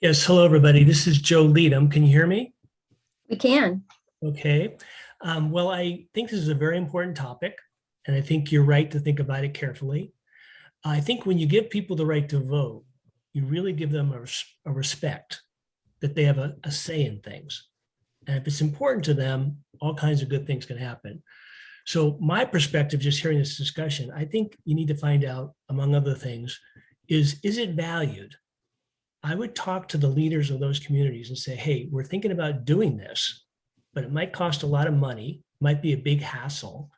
Yes, hello, everybody. This is Joe Leadham. Can you hear me? we can. Okay. Um, well, I think this is a very important topic, and I think you're right to think about it carefully. I think when you give people the right to vote, you really give them a, res- a respect that they have a, a say in things. And if it's important to them, all kinds of good things can happen. So my perspective, just hearing this discussion, I think you need to find out, among other things, is, is it valued? I would talk to the leaders of those communities and say, hey, we're thinking about doing this, but it might cost a lot of money, might be a big hassle.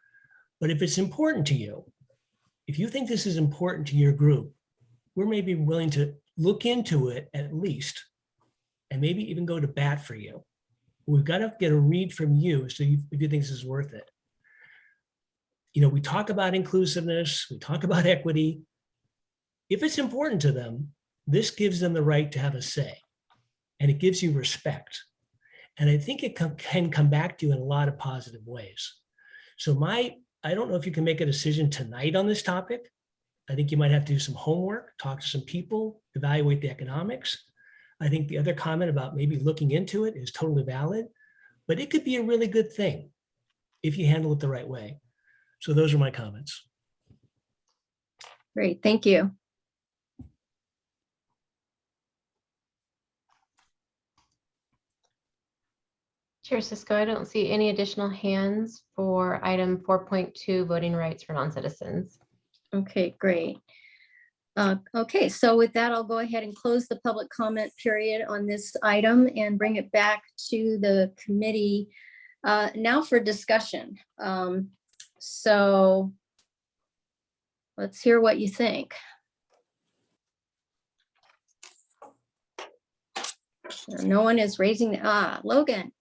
But if it's important to you, if you think this is important to your group, we're maybe willing to look into it at least, and maybe even go to bat for you. We've got to get a read from you so you, if you think this is worth it. You know, we talk about inclusiveness, we talk about equity. If it's important to them, this gives them the right to have a say and it gives you respect. And I think it can, can come back to you in a lot of positive ways. So my, I don't know if you can make a decision tonight on this topic. I think you might have to do some homework, talk to some people, evaluate the economics. I think the other comment about maybe looking into it is totally valid, but it could be a really good thing if you handle it the right way. So those are my comments. Great, thank you. Chair Cisco, I don't see any additional hands for item 4.2 voting rights for non-citizens. Okay, great. Uh, Okay, so with that, I'll go ahead and close the public comment period on this item and bring it back to the committee uh, now for discussion. Um, So let's hear what you think. No one is raising, ah, Logan,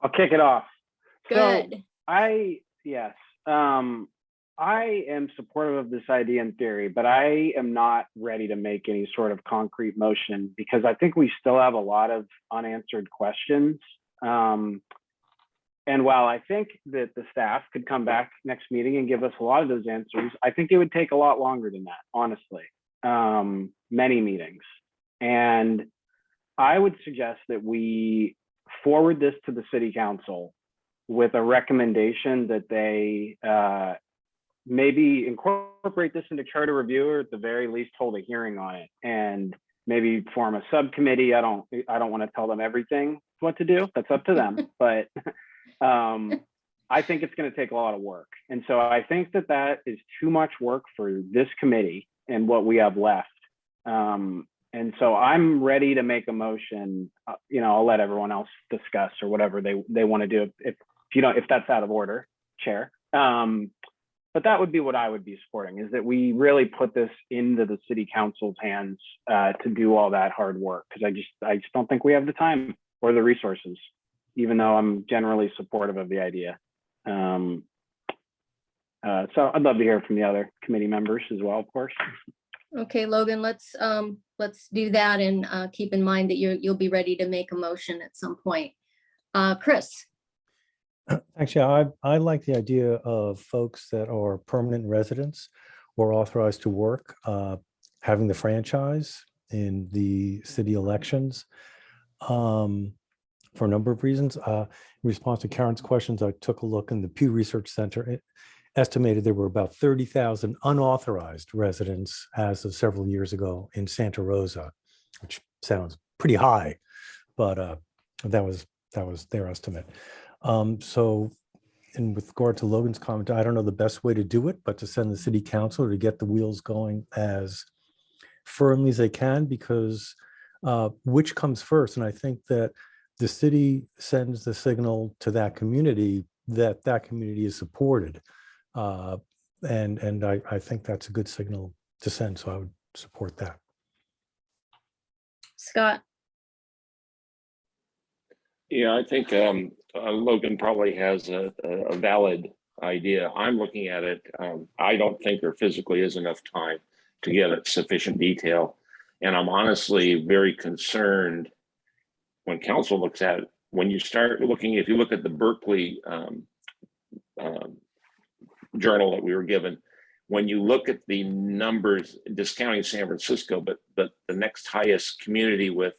I'll kick it off. So good. I, yes, um, I am supportive of this idea in theory, but I am not ready to make any sort of concrete motion because I think we still have a lot of unanswered questions. Um, and while I think that the staff could come back next meeting and give us a lot of those answers, I think it would take a lot longer than that, honestly. Um, many meetings. And I would suggest that we forward this to the city council with a recommendation that they uh, maybe incorporate this into charter review or at the very least hold a hearing on it and maybe form a subcommittee. I don't I don't want to tell them everything what to do. That's up to them. (laughs) but um, I think it's going to take a lot of work. And so I think that that is too much work for this committee and what we have left. Um, and so I'm ready to make a motion. Uh, you know, I'll let everyone else discuss or whatever they they want to do. If, if you don't, if that's out of order, chair. Um, but that would be what I would be supporting is that we really put this into the city council's hands uh, to do all that hard work because I just I just don't think we have the time or the resources, even though I'm generally supportive of the idea. Um, uh, so I'd love to hear from the other committee members as well, of course. Okay, Logan, let's, um, let's do that and, uh, keep in mind that you're, you'll be ready to make a motion at some point. Uh, Chris, Actually, I, I like the idea of folks that are permanent residents or authorized to work, uh, having the franchise in the city elections. um, For a number of reasons. Uh, In response to Karen's questions, I took a look in the Pew Research Center. It estimated there were about 30,000 unauthorized residents as of several years ago in Santa Rosa, which sounds pretty high, but uh, that was, that was their estimate. Um, so, and with regard to Logan's comment, I don't know the best way to do it, but to send the city council to get the wheels going as firmly as they can, because uh, which comes first? And I think that the city sends the signal to that community that that community is supported. Uh, and and I, I think that's a good signal to send, so I would support that. Scott, Yeah, I think um, uh, Logan probably has a, a, valid idea. I'm looking at it. Um, I don't think there physically is enough time to get it sufficient detail. And I'm honestly very concerned when council looks at it, when you start looking, if you look at the Berkeley um, um, journal that we were given, when you look at the numbers discounting San Francisco, but, but the next highest community with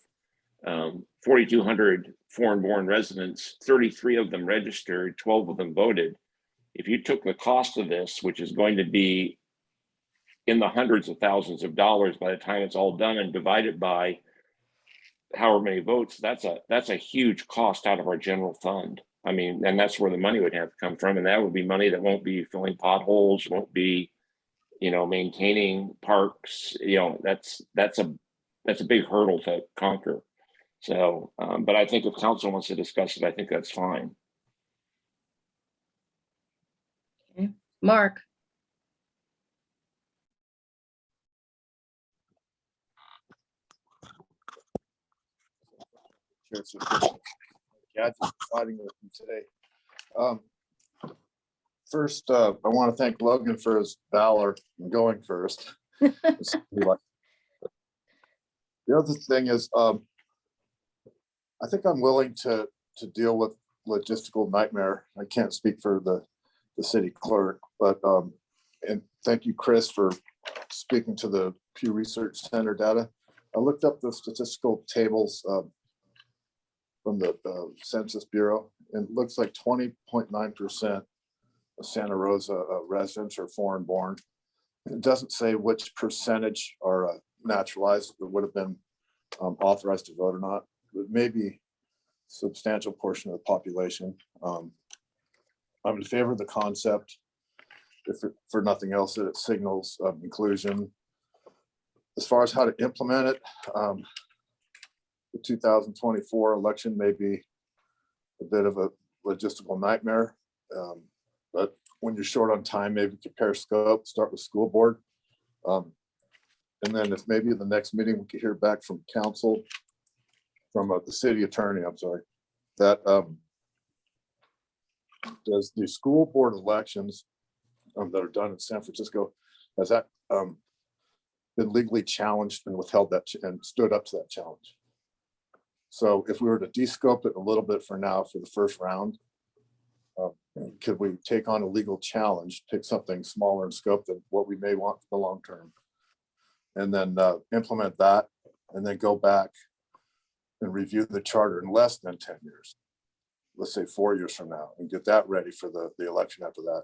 um, 4,200 foreign born residents, 33 of them registered, 12 of them voted. If you took the cost of this, which is going to be in the hundreds of thousands of dollars by the time it's all done and divided by however many votes, that's a that's a huge cost out of our general fund. I mean, and that's where the money would have to come from. And that would be money that won't be filling potholes, won't be, you know, maintaining parks. You know, that's that's a that's a big hurdle to conquer. So, um, but I think if council wants to discuss it, I think that's fine. Mark, Chair, so Chris, fighting with me today. Um, First, uh, I want to thank Logan for his valor in going first. (laughs) The other thing is, um, I think I'm willing to, to deal with logistical nightmare. I can't speak for the, the city clerk, but, um, and thank you, Chris, for speaking to the Pew Research Center data. I looked up the statistical tables uh, from the uh, Census Bureau, and it looks like twenty point nine percent of Santa Rosa uh, residents are foreign born. It doesn't say which percentage are uh, naturalized, that would have been um, authorized to vote or not, but maybe substantial portion of the population. Um, I'm in favor of the concept. If, it- for nothing else, that it signals um, inclusion. As far as how to implement it, um, the two thousand twenty-four election may be a bit of a logistical nightmare. Um, But when you're short on time, maybe compare scope, start with school board. Um, And then if maybe the next meeting, we could hear back from council, from uh, the city attorney, I'm sorry, that um, does the school board elections um, that are done in San Francisco, has that um, been legally challenged and withheld that ch- and stood up to that challenge? So if we were to de-scope it a little bit for now for the first round, uh, could we take on a legal challenge, pick something smaller in scope than what we may want for the long term? And then uh, implement that and then go back and review the charter in less than ten years. Let's say four years from now and get that ready for the, the election after that.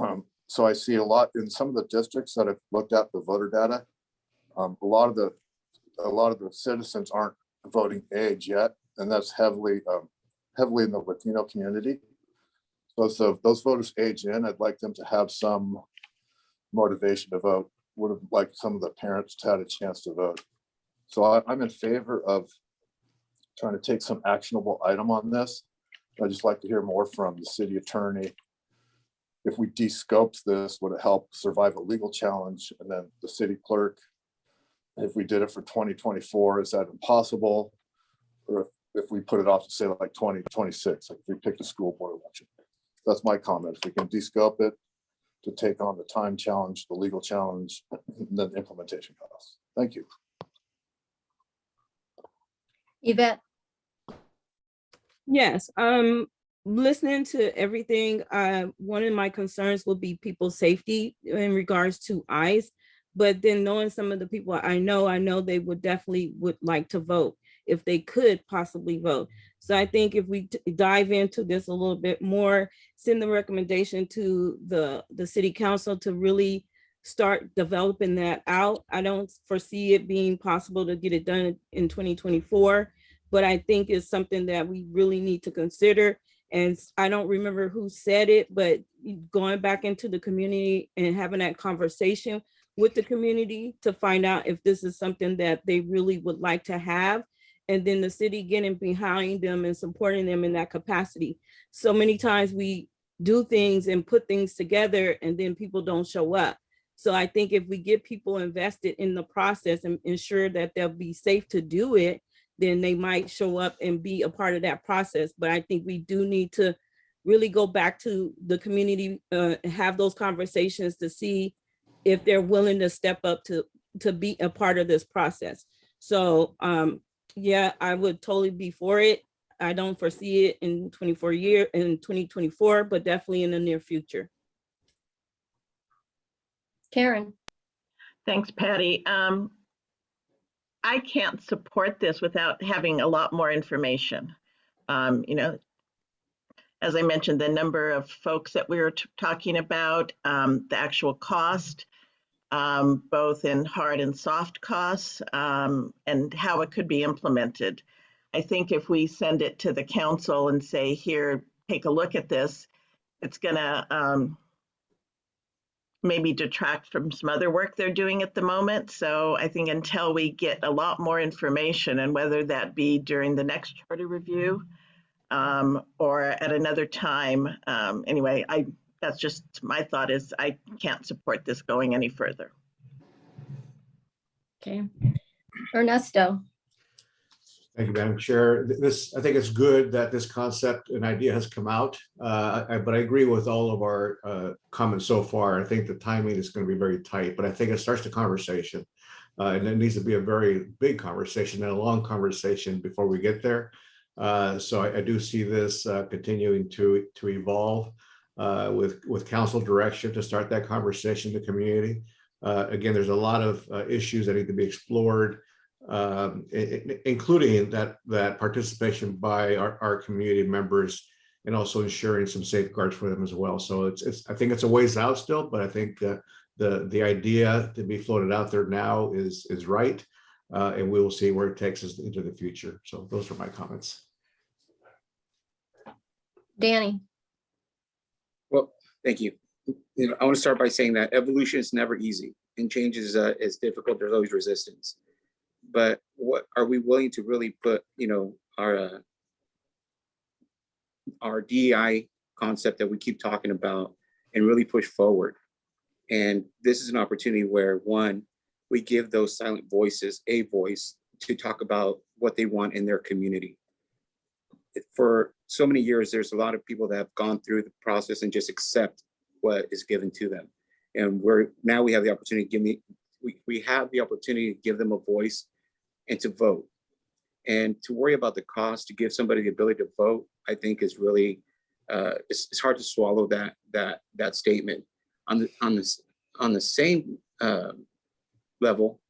Um, So I see a lot in some of the districts that have looked at the voter data. um, A lot of the, a lot of the citizens aren't voting age yet, and that's heavily, um, heavily in the Latino community. So, so those voters age in, I'd like them to have some motivation to vote. Would have liked some of the parents to had a chance to vote. So I, I'm in favor of trying to take some actionable item on this. I'd just like to hear more from the city attorney. If we de-scoped this, would it help survive a legal challenge? And then the city clerk, if we did it for twenty twenty-four, is that impossible? Or if, if we put it off to say like twenty twenty-six, like if we picked a school board election. That's my comment. If we can de-scope it to take on the time challenge, the legal challenge, and (laughs) then implementation costs. Thank you. Yvette, Yes, um, listening to everything, uh, one of my concerns will be people's safety in regards to ICE. But then knowing some of the people I know, I know they would definitely would like to vote if they could possibly vote. So I think if we dive into this a little bit more, send the recommendation to the, the city council to really start developing that out. I don't foresee it being possible to get it done in twenty twenty-four but I think it's something that we really need to consider. And I don't remember who said it, but going back into the community and having that conversation with the community to find out if this is something that they really would like to have. And then the city getting behind them and supporting them in that capacity. So many times we do things and put things together and then people don't show up. So I think if we get people invested in the process and ensure that they'll be safe to do it, then they might show up and be a part of that process. But I think we do need to really go back to the community, uh, have those conversations to see if they're willing to step up to, to be a part of this process. So, um, yeah, I would totally be for it. I don't foresee it in twenty-four year, in twenty twenty-four, but definitely in the near future. Karen, Thanks, Patty. Um, I can't support this without having a lot more information. Um, you know, as I mentioned, the number of folks that we were talking about, um, the actual cost, um, both in hard and soft costs, um, and how it could be implemented. I think if we send it to the council and say, here, take a look at this, it's gonna, um, maybe detract from some other work they're doing at the moment. So I think until we get a lot more information and whether that be during the next charter review um, or at another time, um, anyway, I, that's just, my thought is I can't support this going any further. okay. Ernesto, Thank you, Madam Chair. This, I think it's good that this concept and idea has come out, uh, I- but I agree with all of our uh, comments so far. I think the timing is going to be very tight, but I think it starts the conversation. uh, And it needs to be a very big conversation and a long conversation before we get there. Uh, So I I do see this uh, continuing to, to evolve uh, with, with council direction to start that conversation in the community. Again, there's a lot of issues that need to be explored um, i- i- including that, that participation by our, our community members and also ensuring some safeguards for them as well. So it's, it's, I think it's a ways out still, but I think that the, the idea to be floated out there now is, is right. Uh, and we will see where it takes us into the future. So those are my comments. Danny, Well, thank you. You know, I want to start by saying that evolution is never easy and change is, uh, is difficult. There's always resistance. But what, are we willing to really put, you know, our, uh, our DEI concept that we keep talking about and really push forward? And this is an opportunity where, one, we give those silent voices a voice to talk about what they want in their community for so many years, there's a lot of people that have gone through the process and just accept what is given to them. And we're now we have the opportunity to give me, we, we have the opportunity to give them a voice and to vote. And to worry about the cost to give somebody the ability to vote, I think is really, uh, it's, it's hard to swallow that, that, that statement. On the, on this, on the same, uh, level,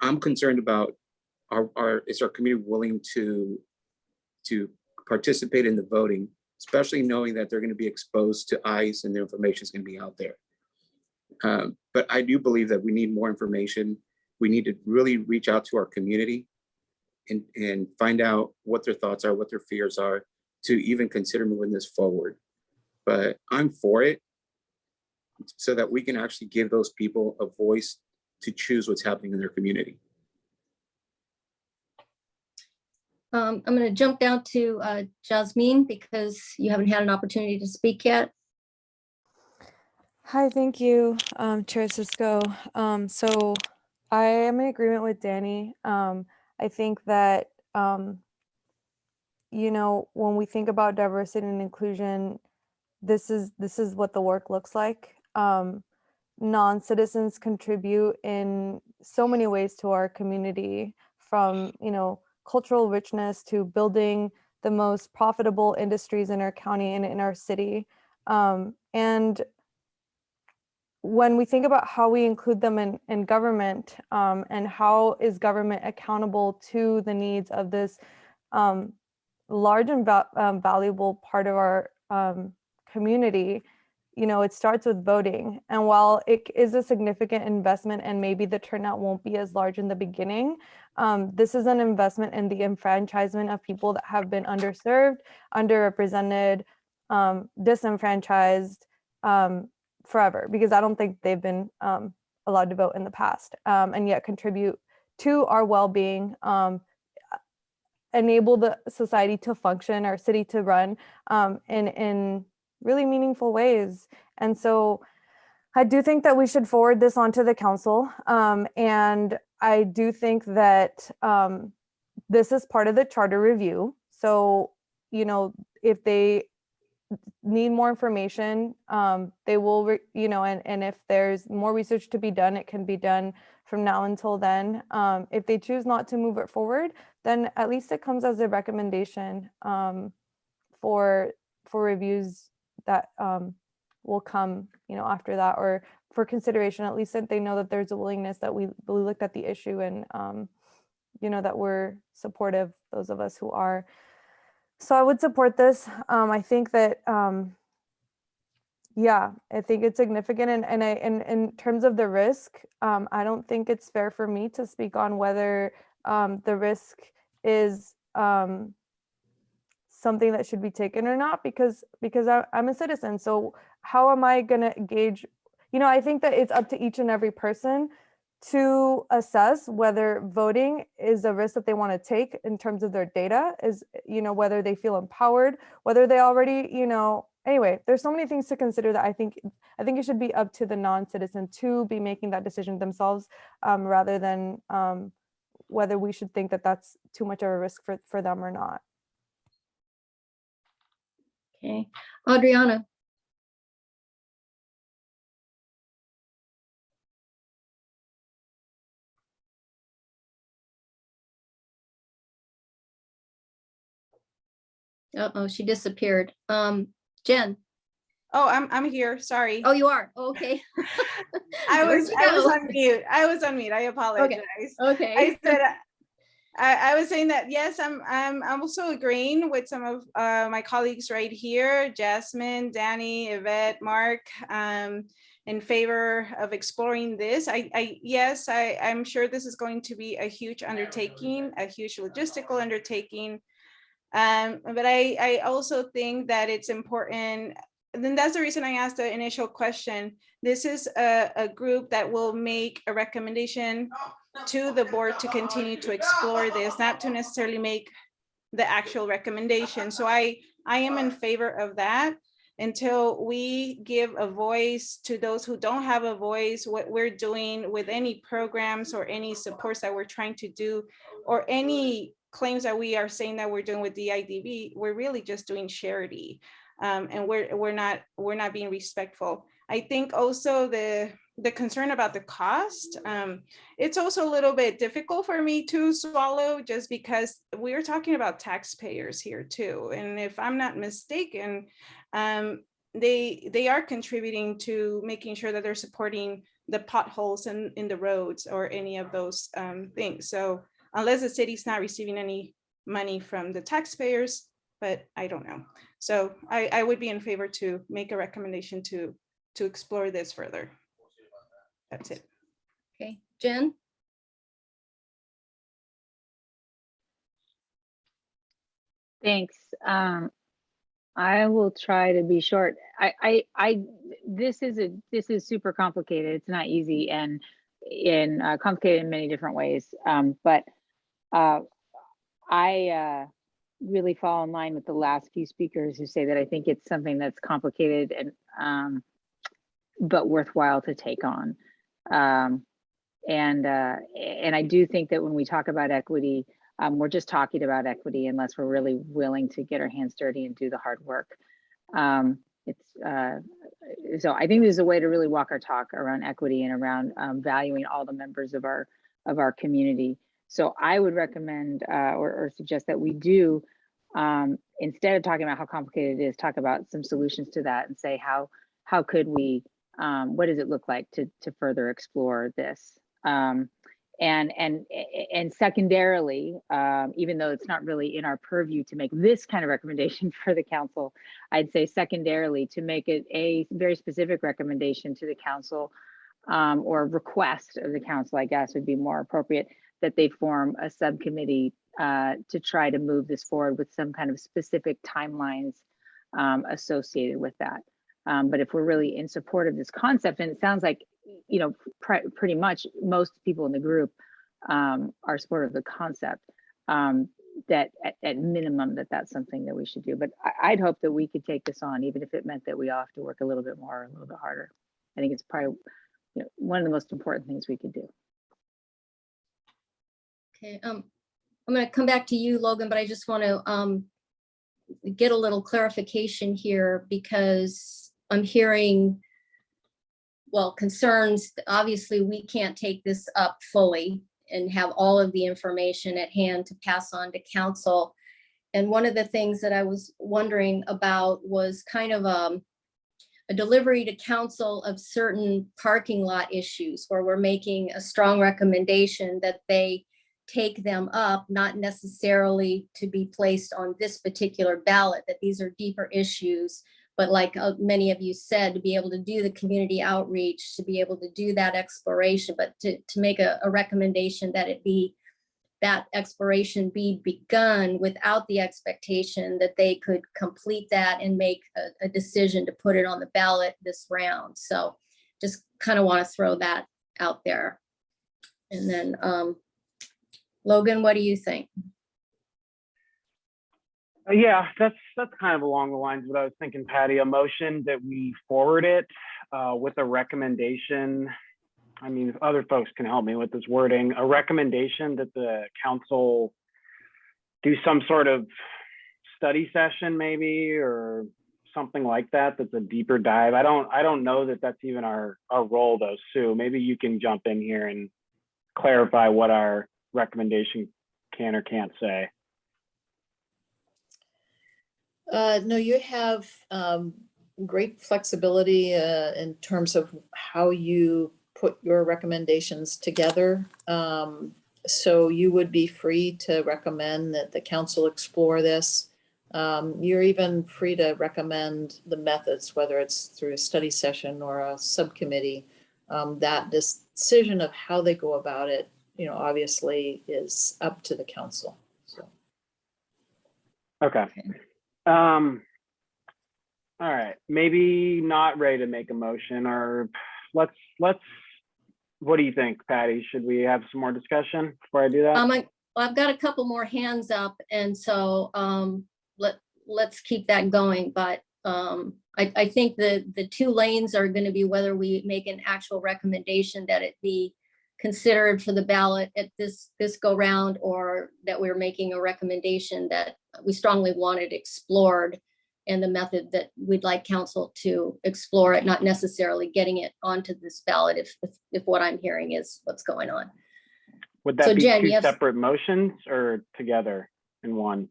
I'm concerned about our, our, is our community willing to to participate in the voting, especially knowing that they're going to be exposed to ICE and their information is going to be out there. Um, but I do believe that we need more information. We need to really reach out to our community and, and find out what their thoughts are, what their fears are, to even consider moving this forward. But I'm for it so that we can actually give those people a voice to choose what's happening in their community. um, I'm going to jump down to uh, Jasmine because you haven't had an opportunity to speak yet. Hi, thank you, um, Chair Cisco. Um, so I am in agreement with Danny. Um, I think that, um, you know, when we think about diversity and inclusion, this is this is what the work looks like. Um, non-citizens contribute in so many ways to our community from, you know, cultural richness to building the most profitable industries in our county and in our city. Um, and when we think about how we include them in, in government um, and how is government accountable to the needs of this um, large and va um, valuable part of our um, community, you know, it starts with voting. And while it is a significant investment and maybe the turnout won't be as large in the beginning, um, this is an investment in the enfranchisement of people that have been underserved, underrepresented, um, disenfranchised um, forever, because I don't think they've been um, allowed to vote in the past um, and yet contribute to our well-being, um, enable the society to function, our city to run um, in, in really meaningful ways. And so I do think that we should forward this on to the council. Um, and I do think that um, this is part of the charter review. So, you know, if they need more information, um, they will, you know, and, and if there's more research to be done, it can be done from now until then. Um, if they choose not to move it forward, then at least it comes as a recommendation um, for for reviews that um, will come, you know, after that, or for consideration. At least that they know that there's a willingness that we we looked at the issue and, um, you know, that we're supportive. Those of us who are. So I would support this. Um, I think that, um, yeah, I think it's significant. And, and I, and in terms of the risk, um, I don't think it's fair for me to speak on whether um, the risk is um, something that should be taken or not, because, because I, I'm a citizen. So how am I going to gauge, you know, I think that it's up to each and every person to assess whether voting is a risk that they want to take in terms of their data is you know whether they feel empowered whether they already you know anyway there's so many things to consider that i think i think it should be up to the non-citizen to be making that decision themselves um, rather than um, whether we should think that that's too much of a risk for, for them or not Okay, Adriana. Uh-oh, she disappeared. Um, Jen, Oh, I'm, I'm here. Sorry. Oh, you are? Okay. (laughs) (laughs) I was, I was on mute. I was on mute. I apologize. Okay. okay. I said, uh, I, I was saying that, yes, I'm, I'm, I'm also agreeing with some of uh, my colleagues right here, Jasmine, Danny, Yvette, Mark, um, in favor of exploring this. I, I, yes, I, I'm sure this is going to be a huge undertaking, a huge logistical undertaking. Um, but I, I also think that it's important, and then that's the reason I asked the initial question. This is a, a group that will make a recommendation to the board to continue to explore this, not to necessarily make the actual recommendation. So I, I am in favor of that until we give a voice to those who don't have a voice, what we're doing with any programs or any supports that we're trying to do, or any claims that we are saying that we're doing with the IDB, we're really just doing charity. Um, and we're, we're not, we're not being respectful. I think also the, the concern about the cost, um, it's also a little bit difficult for me to swallow just because we're talking about taxpayers here too. And if I'm not mistaken, um, they, they are contributing to making sure that they're supporting the potholes in, in the roads or any of those um, things. So unless the city's not receiving any money from the taxpayers, but I don't know. So I, I would be in favor to make a recommendation to, to explore this further. That's it. Okay, Jen? Thanks. Um, I will try to be short. I, I, I, this is a, this is super complicated. It's not easy and in uh, complicated in many different ways. Um, but uh, I uh, really fall in line with the last few speakers who say that I think it's something that's complicated and um, but worthwhile to take on. Um, and uh, and I do think that when we talk about equity, um, we're just talking about equity unless we're really willing to get our hands dirty and do the hard work. Um, it's uh, so I think there's a way to really walk our talk around equity and around um, valuing all the members of our of our community. So I would recommend uh, or, or suggest that we do um, instead of talking about how complicated it is, talk about some solutions to that and say how how could we um, what does it look like to to further explore this? Um, and and and secondarily um, even though it's not really in our purview to make this kind of recommendation (laughs) for the council i'd say secondarily to make it a very specific recommendation to the council um, or request of the council i guess would be more appropriate that they form a subcommittee uh, to try to move this forward with some kind of specific timelines um, associated with that um, but if we're really in support of this concept, and it sounds like, you know, pr- pretty much most people in the group um, are supportive of the concept, um, that at, at, minimum that that's something that we should do. But I, would hope that we could take this on, even if it meant that we all have to work a little bit more, a little bit harder. I think it's probably you know, one of the most important things we could do. Okay, um, I'm going to come back to you, Logan, but I just want to um, get a little clarification here because I'm hearing, well, concerns, obviously we can't take this up fully and have all of the information at hand to pass on to council. And one of the things that I was wondering about was kind of um, a delivery to council of certain parking lot issues where we're making a strong recommendation that they take them up, not necessarily to be placed on this particular ballot, that these are deeper issues. But like uh, many of you said, to be able to do the community outreach, to be able to do that exploration, but to, to make a, a recommendation that it be that exploration be begun without the expectation that they could complete that and make a, a decision to put it on the ballot this round. So just kind of want to throw that out there. And then um, Logan, what do you think? Uh, yeah, that's that's kind of along the lines of what I was thinking, Patty. A motion that we forward it uh, with a recommendation. I mean, if other folks can help me with this wording, a recommendation that the council do some sort of study session, maybe, or something like that. That's a deeper dive. I don't I don't know that that's even our our role, though. Sue, maybe you can jump in here and clarify what our recommendation can or can't say. Uh, no, you have um, great flexibility uh, in terms of how you put your recommendations together. Um, So you would be free to recommend that the council explore this. Um, You're even free to recommend the methods, whether it's through a study session or a subcommittee. Um, That decision of how they go about it, you know, obviously is up to the council. So. Okay. Um, all right, maybe not ready to make a motion or let's, let's, what do you think, Patty? Should we have some more discussion before I do that? Um, I, well, I've got a couple more hands up and so, um, let, let's keep that going, but, um, I, I think the, the two lanes are gonna be whether we make an actual recommendation that it be considered for the ballot at this, this go round, or that we're making a recommendation that we strongly wanted explored and the method that we'd like council to explore it, not necessarily getting it onto this ballot if, if, if what I'm hearing is what's going on. Would so that be Jen, two have- separate motions or together in one?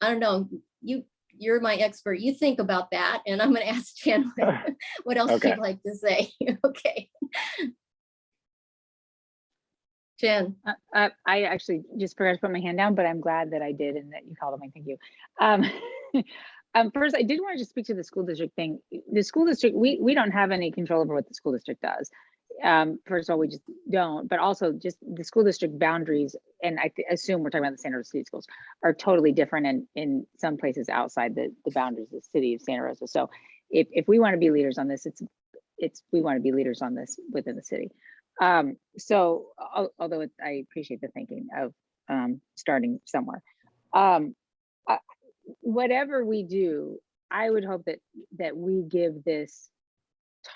I don't know, you, you're my expert. You think about that and I'm gonna ask Jen (laughs) what- what else Okay. you'd like to say. (laughs) Okay. Jen, Uh, uh, I actually just forgot to put my hand down, but I'm glad that I did and that you called on me. Thank you. Um, (laughs) um, first, I did want to just speak to the school district thing. The school district, we, we don't have any control over what the school district does. Um, first of all, we just don't, but also just the school district boundaries, and I assume we're talking about the Santa Rosa City Schools, are totally different in, in some places outside the, the boundaries of the city of Santa Rosa. So if, if we want to be leaders on this, it's, it's, we want to be leaders on this within the city. Um, so al- although it- I appreciate the thinking of um, starting somewhere. Um, uh, whatever we do, I would hope that that we give this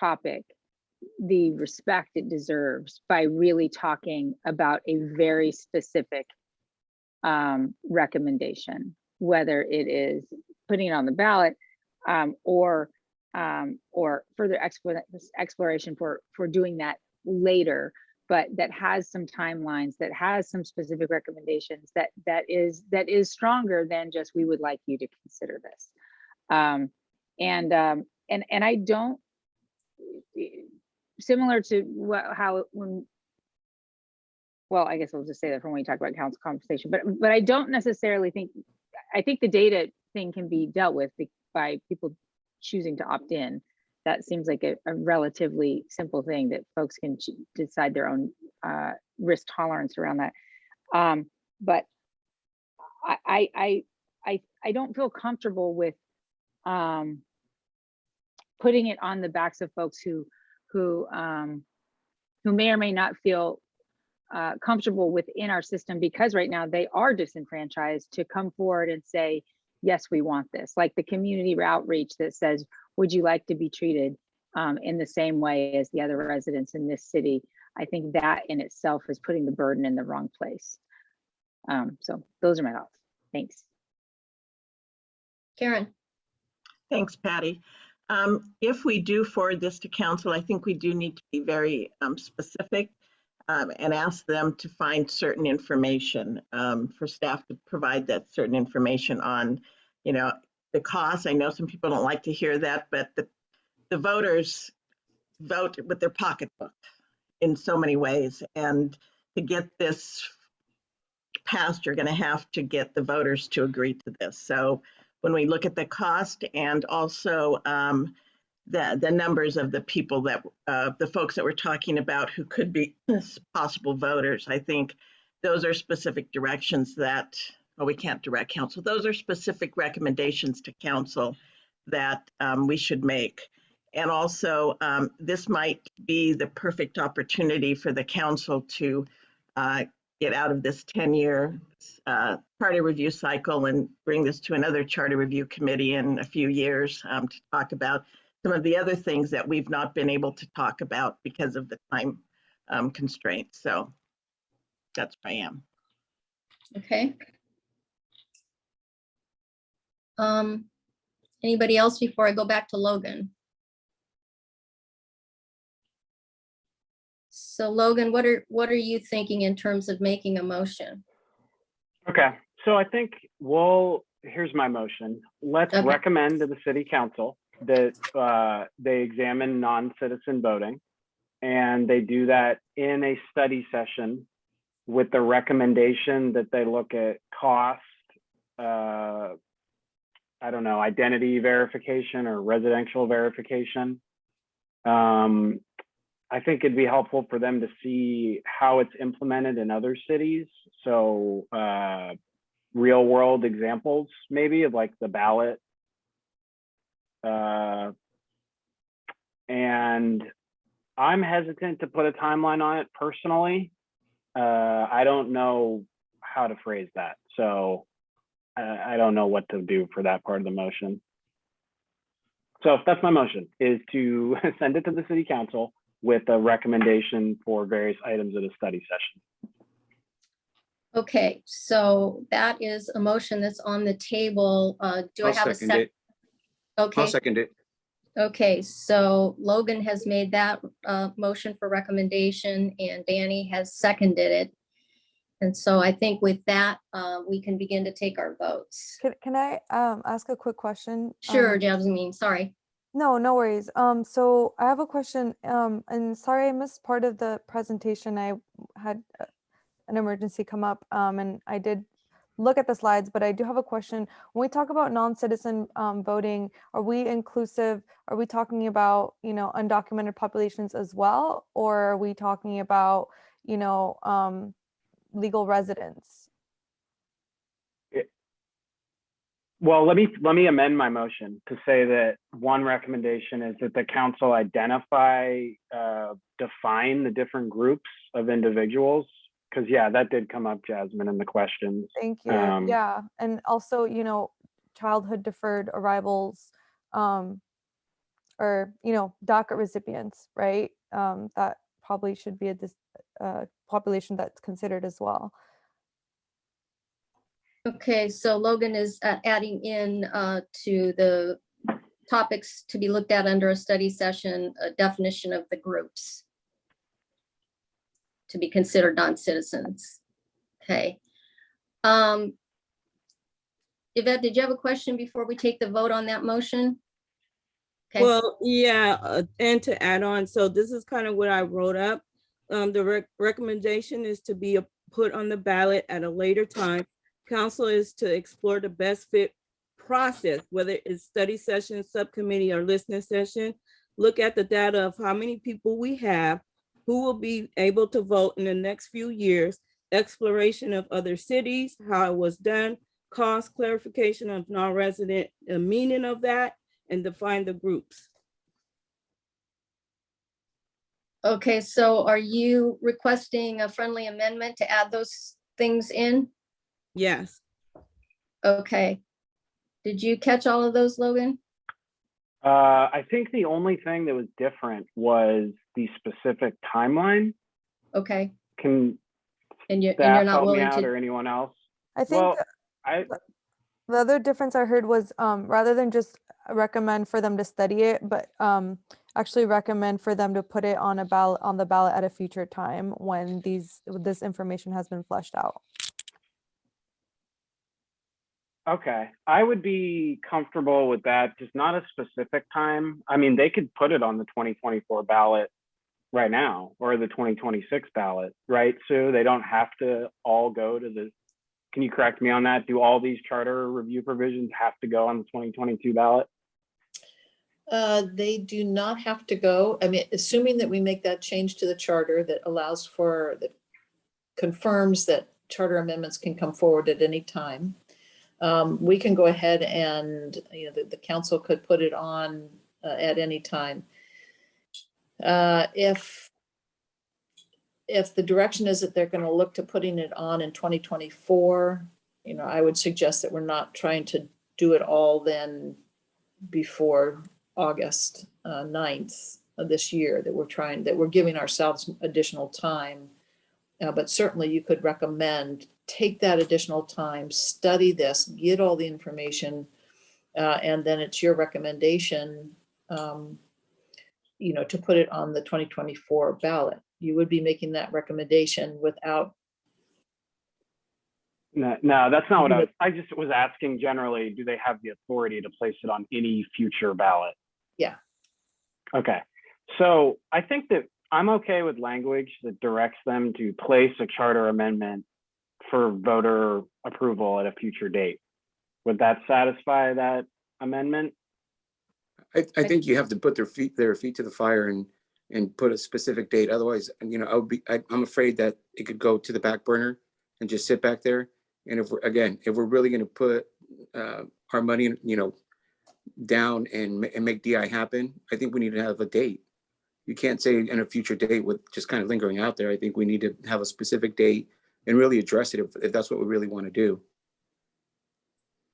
topic the respect it deserves by really talking about a very specific um, recommendation, whether it is putting it on the ballot um, or um, or further exploration for for doing that later, but that has some timelines, that has some specific recommendations, that that is that is stronger than just we would like you to consider this. Um, and um, and and I don't similar to what how when well, I guess we'll just say that from when we talk about council conversation, but but I don't necessarily think I think the data thing can be dealt with by people choosing to opt in. That seems like a, a relatively simple thing that folks can decide their own uh, risk tolerance around that. Um, but I, I I I I don't feel comfortable with um, putting it on the backs of folks who who um, who may or may not feel uh, comfortable within our system because right now they are disenfranchised to come forward and say, yes, we want this. Like the community outreach that says, would you like to be treated um, in the same way as the other residents in this city? I think that in itself is putting the burden in the wrong place. Um, so those are my thoughts. Thanks. Karen. Thanks, Patty. Um, If we do forward this to council, I think we do need to be very um, specific um, and ask them to find certain information um, for staff to provide that certain information on, you know, the cost. I know some people don't like to hear that, but the, the voters vote with their pocketbook in so many ways. And to get this passed, you're going to have to get the voters to agree to this. So when we look at the cost and also um, the, the numbers of the people that, uh, the folks that we're talking about who could be (clears throat) possible voters, I think those are specific directions that, well, we can't direct council. Those are specific recommendations to council that um, we should make. And also, um, this might be the perfect opportunity for the council to uh, get out of this 10-year uh, charter review cycle and bring this to another charter review committee in a few years um, to talk about some of the other things that we've not been able to talk about because of the time um, constraints. So that's where I am. Okay. Um, anybody else before I go back to Logan? So Logan, what are, what are you thinking in terms of making a motion? Okay, so I think, well, here's my motion. Let's Okay. recommend to the city council that uh, they examine non-citizen voting. And they do that in a study session with the recommendation that they look at cost, uh, I don't know, identity verification or residential verification. Um, I think it'd be helpful for them to see how it's implemented in other cities. So uh, real world examples, maybe of like the ballot. Uh, and I'm hesitant to put a timeline on it personally. Uh, I don't know how to phrase that. So uh, I don't know what to do for that part of the motion. So that's my motion is to (laughs) send it to the city council with a recommendation for various items at a study session. Okay, so that is a motion that's on the table. Uh, do I I'll have a second second? it. I'll Okay, second it. okay, so Logan has made that uh, motion for recommendation and Danny has seconded it. And so I think with that, uh, we can begin to take our votes. Can, can I um, ask a quick question? Sure, Um, Jasmine, sorry. No, no worries. Um, so I have a question, um, and sorry I missed part of the presentation. I had uh, an emergency come up, um, and I did look at the slides, but I do have a question. When we talk about non-citizen um, voting, are we inclusive? Are we talking about, you know, undocumented populations as well? Or are we talking about, you know, um, legal residents? Well, let me, let me amend my motion to say that one recommendation is that the council identify, uh, define the different groups of individuals. Cause yeah, that did come up, Jasmine, in the questions. Thank you. Um, Yeah, and also, you know, childhood deferred arrivals, um, or, you know, DACA recipients, right? Um, that probably should be a dis- uh, population that's considered as well. Okay, so Logan is uh, adding in uh, to the topics to be looked at under a study session, a definition of the groups to be considered non-citizens. Okay. Um, Yvette, did you have a question before we take the vote on that motion? Okay. Well, yeah, uh, and to add on, so this is kind of what I wrote up. Um, the rec- recommendation is to be put on the ballot at a later time. Council is to explore the best fit process, whether it's study session, subcommittee, or listening session. Look at the data of how many people we have, who will be able to vote in the next few years, exploration of other cities, how it was done, cost clarification of non-resident, the meaning of that, and define the groups. Okay, so are you requesting a friendly amendment to add those things in? Yes. Okay. Did you catch all of those, Logan? Uh, I think the only thing that was different was the specific timeline. Okay, Can and you're, and staff you're not help me willing out or anyone else? I think Well, I, the other difference I heard was, um, rather than just recommend for them to study it, but, um, actually recommend for them to put it on a ballot, on the ballot at a future time when these, this information has been fleshed out. Okay, I would be comfortable with that, just not a specific time. I mean, they could put it on the twenty twenty-four ballot right now, or the twenty twenty-six ballot, right, Sue? They don't have to all go to the, can you correct me on that? Do all these charter review provisions have to go on the twenty twenty-two ballot? Uh, They do not have to go. I mean, assuming that we make that change to the charter that allows for, that confirms that charter amendments can come forward at any time. um, We can go ahead and, you know, the, the council could put it on uh, at any time. Uh, If, if the direction is that they're going to look to putting it on in 2024, you know, I would suggest that we're not trying to do it all then before August uh, 9th of this year, that we're trying, that we're giving ourselves additional time. Uh, But certainly you could recommend, take that additional time, study this, get all the information, uh, and then it's your recommendation, um, you know, to put it on the 2024 ballot. You would be making that recommendation without No, no, that's not what I was, I just was asking generally, do they have the authority to place it on any future ballot? Yeah. Okay, so I think that I'm okay with language that directs them to place a charter amendment for voter approval at a future date. Would that satisfy that amendment? I, I think you have to put their feet, their feet to the fire and, and put a specific date. Otherwise, you know, I would be, I, I'm afraid that it could go to the back burner and just sit back there. And if we're, again, if we're really gonna put, uh, our money, you know, down and, and make DI happen, I think we need to have a date. You can't say in a future date with just kind of lingering out there. I think we need to have a specific date and really address it if, if that's what we really want to do.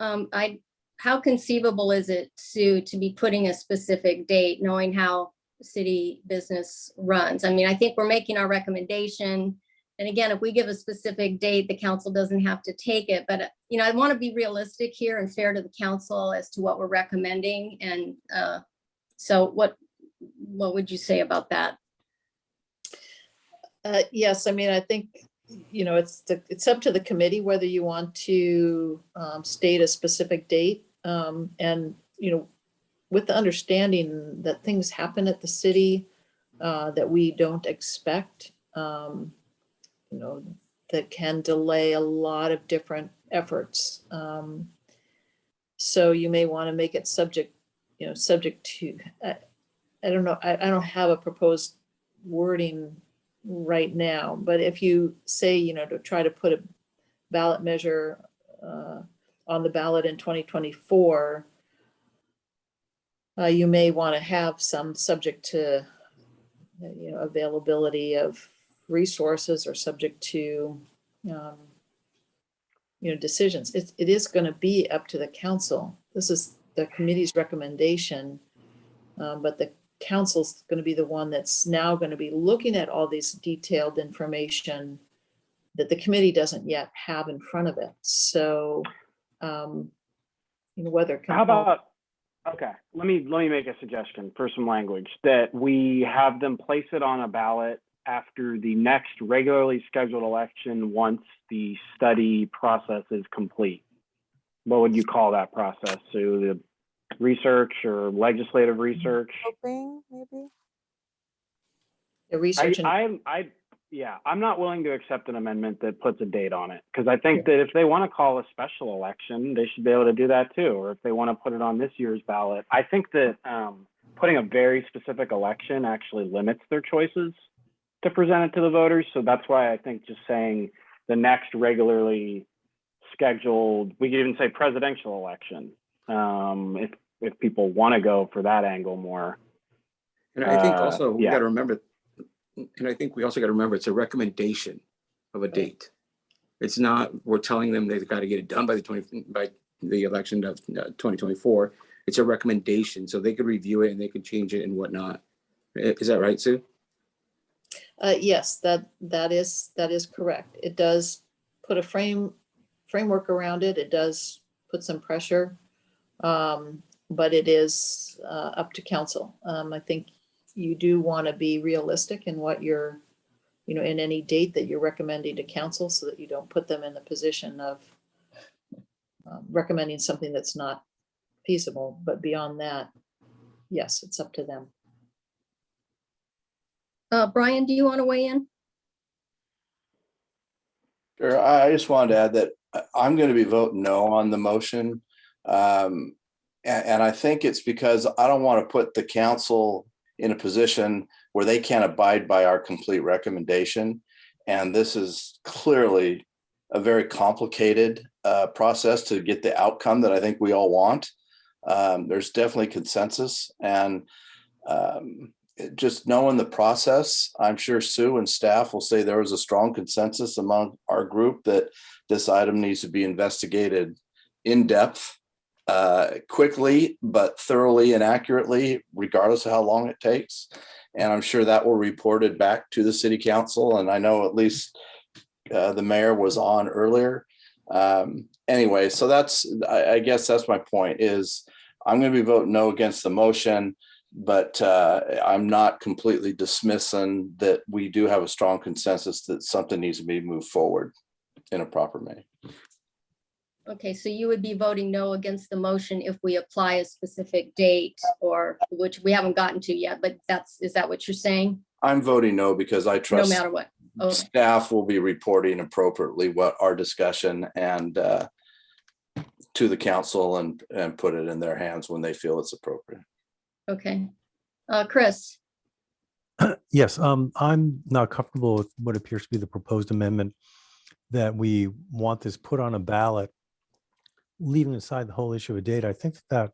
Um, I, how conceivable is it, Sue, to be putting a specific date, knowing how city business runs? I mean, I think we're making our recommendation. And again, if we give a specific date, the council doesn't have to take it, but, you know, I want to be realistic here and fair to the council as to what we're recommending. And, uh, so what, what would you say about that? Uh, yes, I mean, I think, you know, it's the, it's up to the committee whether you want to um, state a specific date. Um, and, you know, with the understanding that things happen at the city uh, that we don't expect, um, you know, that can delay a lot of different efforts. Um, So you may want to make it subject, you know, subject to, I, I don't know, I, I don't have a proposed wording right now, but if you say, you know, to try to put a ballot measure uh, on the ballot in 2024, uh, you may want to have some subject to, you know, availability of resources or subject to, um, you know, decisions. It's, it is going to be up to the council. This is the committee's recommendation. um, But the council's going to be the one that's now going to be looking at all these detailed information that the committee doesn't yet have in front of it. So, um, you know, whether. How about, okay, let me, let me make a suggestion for some language, that we have them place it on a ballot after the next regularly scheduled election, once the study process is complete. What would you call that process? So the research or legislative research? Hoping, maybe? The I, research and. I, I, yeah, I'm not willing to accept an amendment that puts a date on it, because I think that if they want to call a special election, they should be able to do that too, or if they want to put it on this year's ballot. I think that, um, putting a very specific election actually limits their choices to present it to the voters, so that's why I think just saying the next regularly scheduled, we could even say presidential election, um, if, if people want to go for that angle more. And I think Uh, also we yeah. gotta remember, and I think we also gotta remember, it's a recommendation of a date. It's not, we're telling them they've gotta get it done by the twenty, by the election of twenty twenty-four. It's a recommendation, so they could review it and they could change it and whatnot. Is that right, Sue? Uh, yes, that, that is, that is correct. It does put a frame, framework around it. It does put some pressure. Um, but it is, uh, up to council. Um, I think you do want to be realistic in what you're, you know, in any date that you're recommending to council so that you don't put them in the position of um, recommending something that's not feasible, but beyond that, yes, it's up to them. Uh, Brian, do you want to weigh in? Sure, I I just wanted to add that I- I'm going to be voting no on the motion. Um, and, and I think it's because I don't want to put the council in a position where they can't abide by our complete recommendation. And this is clearly a very complicated uh, process to get the outcome that I think we all want. Um, there's definitely consensus and um, just knowing the process, I'm sure Sue and staff will say there was a strong consensus among our group that this item needs to be investigated in depth, uh, quickly, but thoroughly and accurately, regardless of how long it takes. And I'm sure that will reported back to the city council. And I know at least uh, the mayor was on earlier. Um, anyway, so that's, I, I guess that's my point is I'm going to be voting no against the motion but uh, I'm not completely dismissing that we do have a strong consensus that something needs to be moved forward in a proper way. Okay, so you would be voting no against the motion if we apply a specific date or which we haven't gotten to yet, but that's, is that what you're saying? I'm voting no because I trust No trust matter what? Okay, staff will be reporting appropriately what our discussion and uh, to the council and, and put it in their hands when they feel it's appropriate. okay. Uh, Chris, (clears throat) Yes, um, I'm not comfortable with what appears to be the proposed amendment that we want this put on a ballot, leaving aside the whole issue of data. I think that that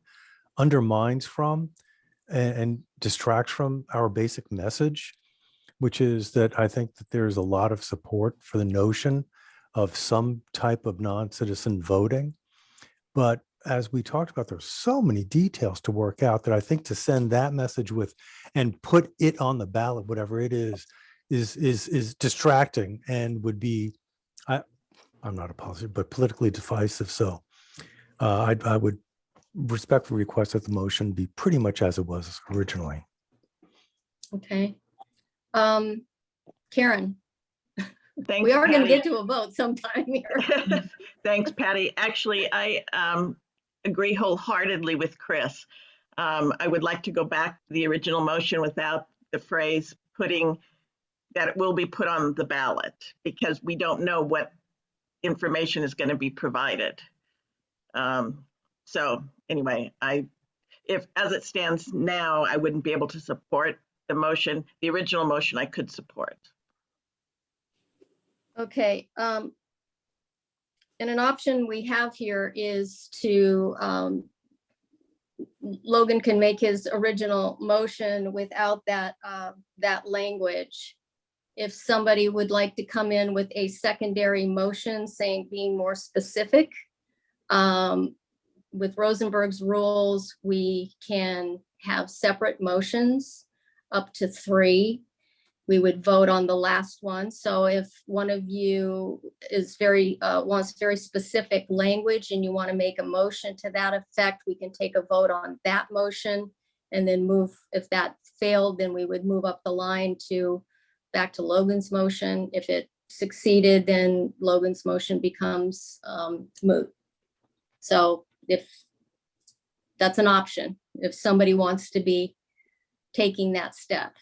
undermines from and, and distracts from our basic message, which is that I think that there's a lot of support for the notion of some type of non-citizen voting. But as we talked about, there's so many details to work out that I think to send that message with and put it on the ballot, whatever it is, is is is distracting and would be, I, I'm not a positive, but politically divisive. So uh, I I would respectfully request that the motion be pretty much as it was originally. okay. Um, Karen, Thanks, we are gonna Patty. get to a vote sometime here. (laughs) Thanks, Patty. Actually, I um, agree wholeheartedly with Chris. Um, I would like to go back to the original motion without the phrase putting that it will be put on the ballot because we don't know what information is going to be provided. Um, so anyway, I, if as it stands now, I wouldn't be able to support the motion. The original motion I could support. Okay, um. And an option we have here is to, um. Logan can make his original motion without that, uh, that language. If somebody would like to come in with a secondary motion saying, being more specific. Um, with Rosenberg's rules, we can have separate motions up to three we would vote on the last one. So if one of you is very, uh, wants very specific language and you want to make a motion to that effect, we can take a vote on that motion and then move, if that failed, then we would move up the line to back to Logan's motion. If it succeeded, then Logan's motion becomes um, moot. So if that's an option, if somebody wants to be taking that step.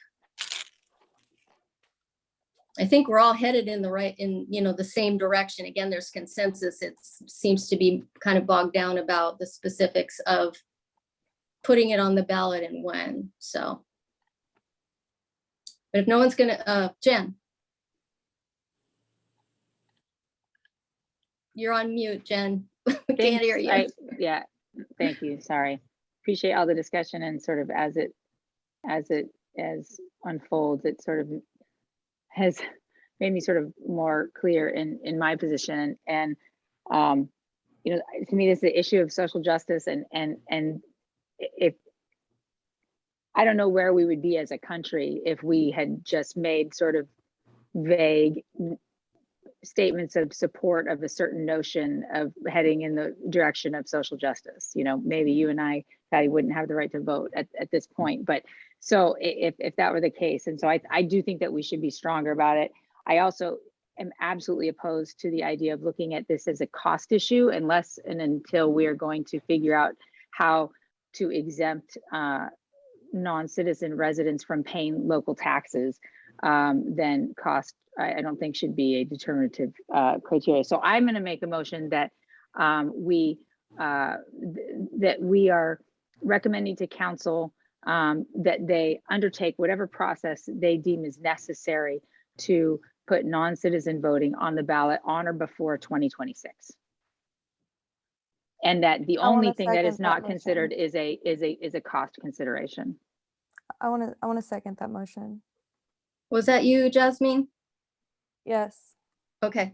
I think we're all headed in the right, in, you know, the same direction. Again, there's consensus. It seems to be kind of bogged down about the specifics of putting it on the ballot and when, so. But if no one's gonna, uh, Jen. You're on mute, Jen. (laughs) We can't hear you. I- Yeah, thank you, sorry. Appreciate all the discussion and sort of as it, as it, as unfolds, it sort of has made me sort of more clear in, in my position and, um, you know, to me, this is the issue of social justice and, and, and if, I don't know where we would be as a country if we had just made sort of vague statements of support of a certain notion of heading in the direction of social justice. You know, maybe you and I, Patty, wouldn't have the right to vote at, at this point, but so if, if that were the case, and so I, I do think that we should be stronger about it. I also am absolutely opposed to the idea of looking at this as a cost issue unless and until we are going to figure out how to exempt uh, non-citizen residents from paying local taxes, um, then cost, I, I don't think should be a determinative uh, criteria. So I'm going to make a motion that um, we uh, th- that we are recommending to council um, that they undertake whatever process they deem is necessary to put non-citizen voting on the ballot on or before 2026. And that the I only thing that is second that not considered is a, is a, is a cost consideration. I want to, I want to second that motion. Was that you, Jasmine? Yes. Okay.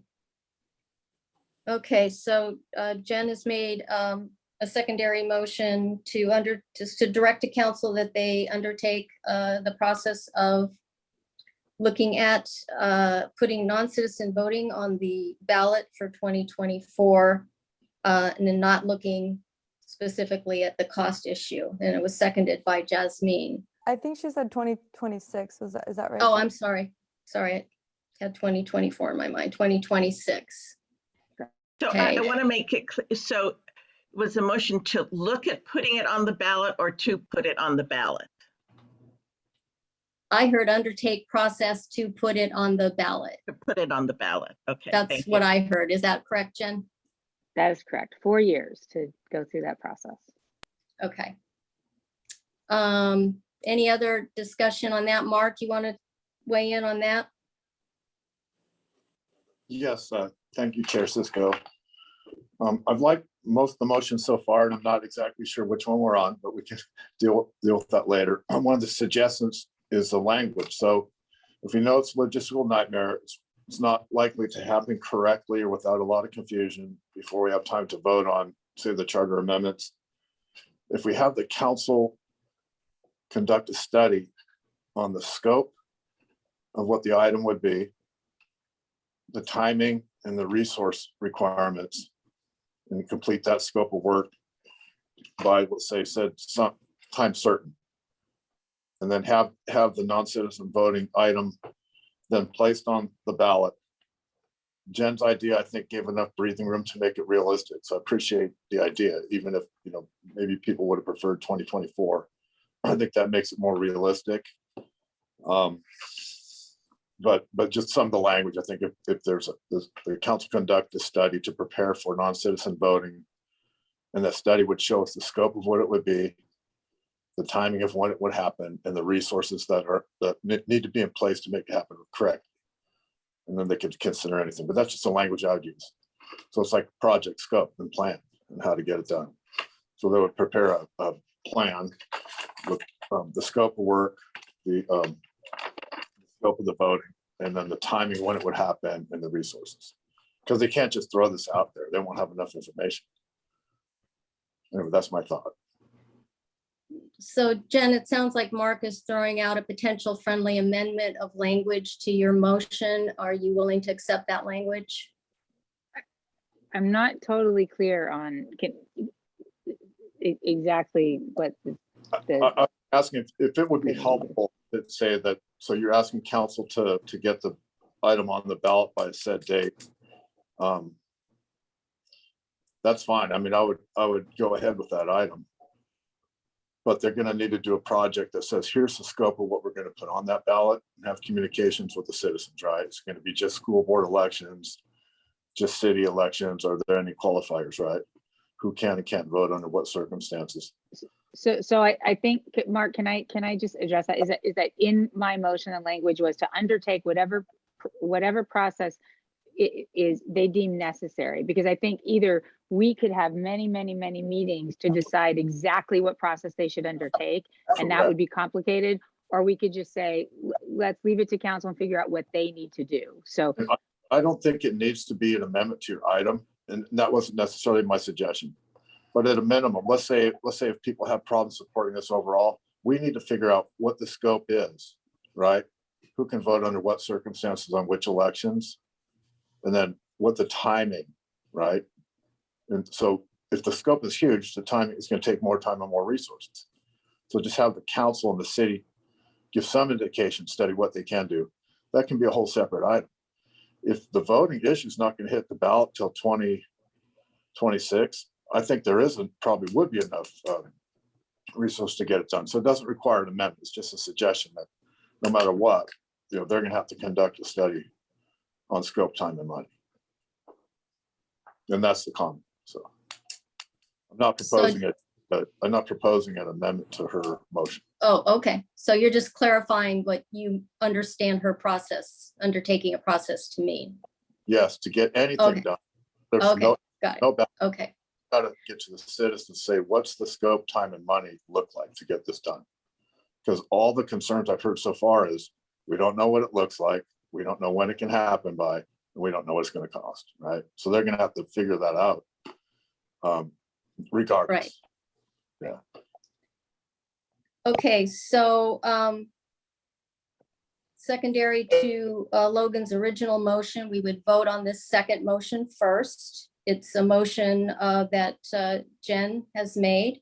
Okay, so uh, Jen has made um, a secondary motion to under, just to direct to council that they undertake uh, the process of looking at uh, putting non-citizen voting on the ballot for 2024 uh, and then not looking specifically at the cost issue. And it was seconded by Jasmine. I think she said 2026. Was that, is that right? Oh, I'm sorry. Sorry. I had 2024 in my mind, 2026. So I, I want to make it, clear. so was the motion to look at putting it on the ballot or to put it on the ballot? I heard undertake process to put it on the ballot. To put it on the ballot, okay. That's thank what you. I heard. Is that correct, Jen? That is correct. Four years to go through that process. Okay. Um, any other discussion on that? Mark, you want to weigh in on that? Yes, uh, thank you, Chair Cisco. Um, I've liked most of the motions so far, and I'm not exactly sure which one we're on, but we can deal, deal with that later. (clears throat) One of the suggestions is the language. So if we know it's a logistical nightmare, it's, it's not likely to happen correctly or without a lot of confusion before we have time to vote on, say, the charter amendments. If we have the council conduct a study on the scope of what the item would be, the timing and the resource requirements and complete that scope of work by, let's say, said some time certain. And then have, have the non-citizen voting item then placed on the ballot. Jen's idea, I think, gave enough breathing room to make it realistic. So I appreciate the idea, even if, you know, maybe people would have preferred twenty twenty-four. (clears throat) I think that makes it more realistic. Um, but, but just some of the language, I think if, if there's a, the, the council conduct a study to prepare for non-citizen voting. And that study would show us the scope of what it would be. The timing of when it would happen and the resources that are, that need to be in place to make it happen correct. And then they could consider anything, but that's just the language I would use. So it's like project scope and plan and how to get it done. So they would prepare a, a plan with um, the scope of work, the um, scope of the voting, and then the timing when it would happen and the resources. Because they can't just throw this out there. They won't have enough information. Anyway, that's my thought. So Jen, it sounds like Mark is throwing out a potential friendly amendment of language to your motion. Are you willing to accept that language? I'm not totally clear on can exactly what the, I, the, I'm asking if, if it would be helpful to say that, so you're asking council to, to get the item on the ballot by a set date. Um, That's fine. I mean, I would, I would go ahead with that item. But they're gonna need to do a project that says, here's the scope of what we're gonna put on that ballot and have communications with the citizens, right? It's gonna be just school board elections, just city elections. Are there any qualifiers, right? Who can and can't vote under what circumstances? So, so I, I think, Mark, can I, can I just address that? Is that, is that in my motion, the language was to undertake whatever, whatever process is, they deem necessary? Because I think either we could have many, many, many meetings to decide exactly what process they should undertake, and that would be complicated. Or we could just say, let's leave it to council and figure out what they need to do. So I don't think it needs to be an amendment to your item, and that wasn't necessarily my suggestion. But at a minimum, let's say, let's say if people have problems supporting this overall, we need to figure out what the scope is, right? Who can vote under what circumstances on which elections? And then what the timing, right? And so if the scope is huge, the timing is gonna take more time and more resources. So just have the council and the city give some indication, study what they can do. That can be a whole separate item if the voting issue is not gonna hit the ballot till twenty twenty-six, I think there isn't, probably would be enough uh, resource to get it done. So it doesn't require an amendment. It's just a suggestion that no matter what, you know, they're gonna have to conduct a study on scope, time and money. And that's the comment, so. I'm not So- proposing it, but I'm not proposing an amendment to her motion. Oh, okay. So you're just clarifying what you understand her process, undertaking a process to mean. Yes, to get Okay. anything done. There's Okay, no, got it. no ballot Okay, gotta get to the citizens, say, what's the scope, time and money look like to get this done? Because all the concerns I've heard so far is, we don't know what it looks like, we don't know when it can happen by, and we don't know what it's gonna cost, right? So they're gonna have to figure that out. Um, regardless. Yeah, okay, so um secondary to uh, Logan's original motion, we would vote on this second motion first. It's a motion uh, that uh, Jen has made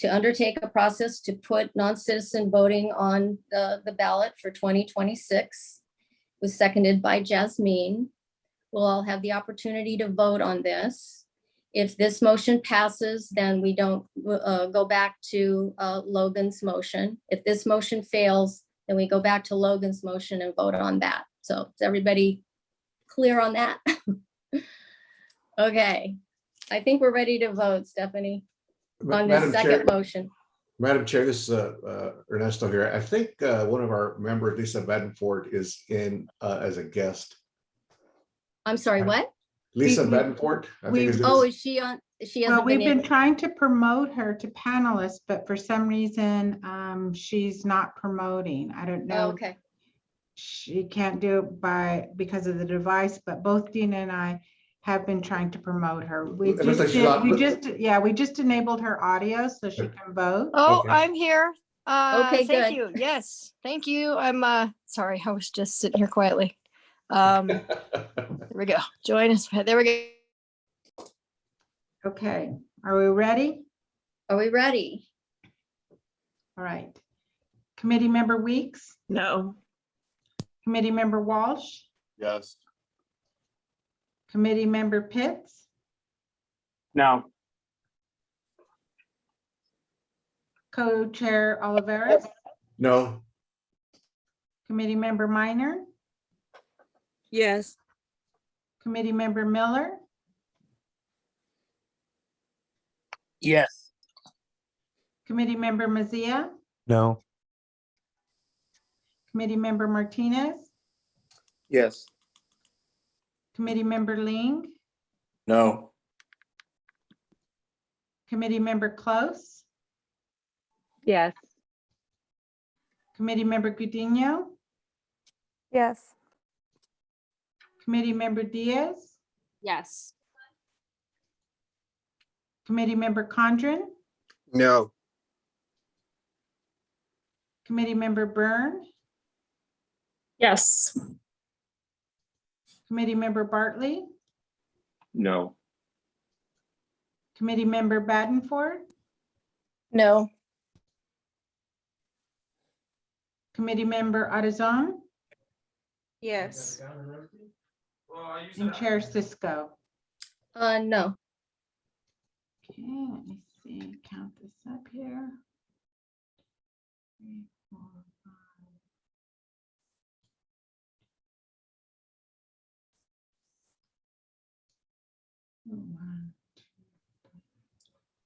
to undertake a process to put non-citizen voting on the the ballot for 2026. Was seconded by Jasmine. we'll all have the opportunity to vote on this. If this motion passes, then we don't uh, go back to uh, Logan's motion. If this motion fails, then we go back to Logan's motion and vote on that. So is everybody clear on that? (laughs) Okay, I think we're ready to vote, Stephanie, on the Madam Chair- second motion. Madam Chair, this is uh, uh, Ernesto here. I think uh, one of our members, Lisa Bedenford, is in uh, as a guest. I'm sorry, what? Lisa We- we- Bedenford. I think we- is- Oh, is she on? She Well, hasn't we've been been in. trying to promote her to panelists, but for some reason, um, she's not promoting. I don't Oh, know. Okay, She can't do it by, because of the device, but both Dina and I have been trying to promote her. We It looks just, like she's did- not- we just, yeah, we just enabled her audio so she can vote. Oh, Okay. I'm here. Uh, Okay, thank good. you. Yes, thank you. I'm, uh, sorry, I was just sitting here quietly. Um, (laughs) there we go. Join us. There we go. Okay, are we ready? are we ready? All right. Committee member Weeks, No, committee member Walsh, Yes. Committee member Pitts, No, co-chair Oliveris, No, committee member Minor, Yes, committee member Miller, Yes. committee member Mazzia, No, committee member Martinez, Yes. Committee member Ling, No, committee member Close, Yes. committee member Gudinho, Yes. committee member Diaz, Yes. committee member Condren, No. committee member Byrne, Yes. Committee member Bartley, No. committee member Badenford, No. committee member Adazan, Yes. and chair Cisco. Uh, no. Okay, let me see, count this up here.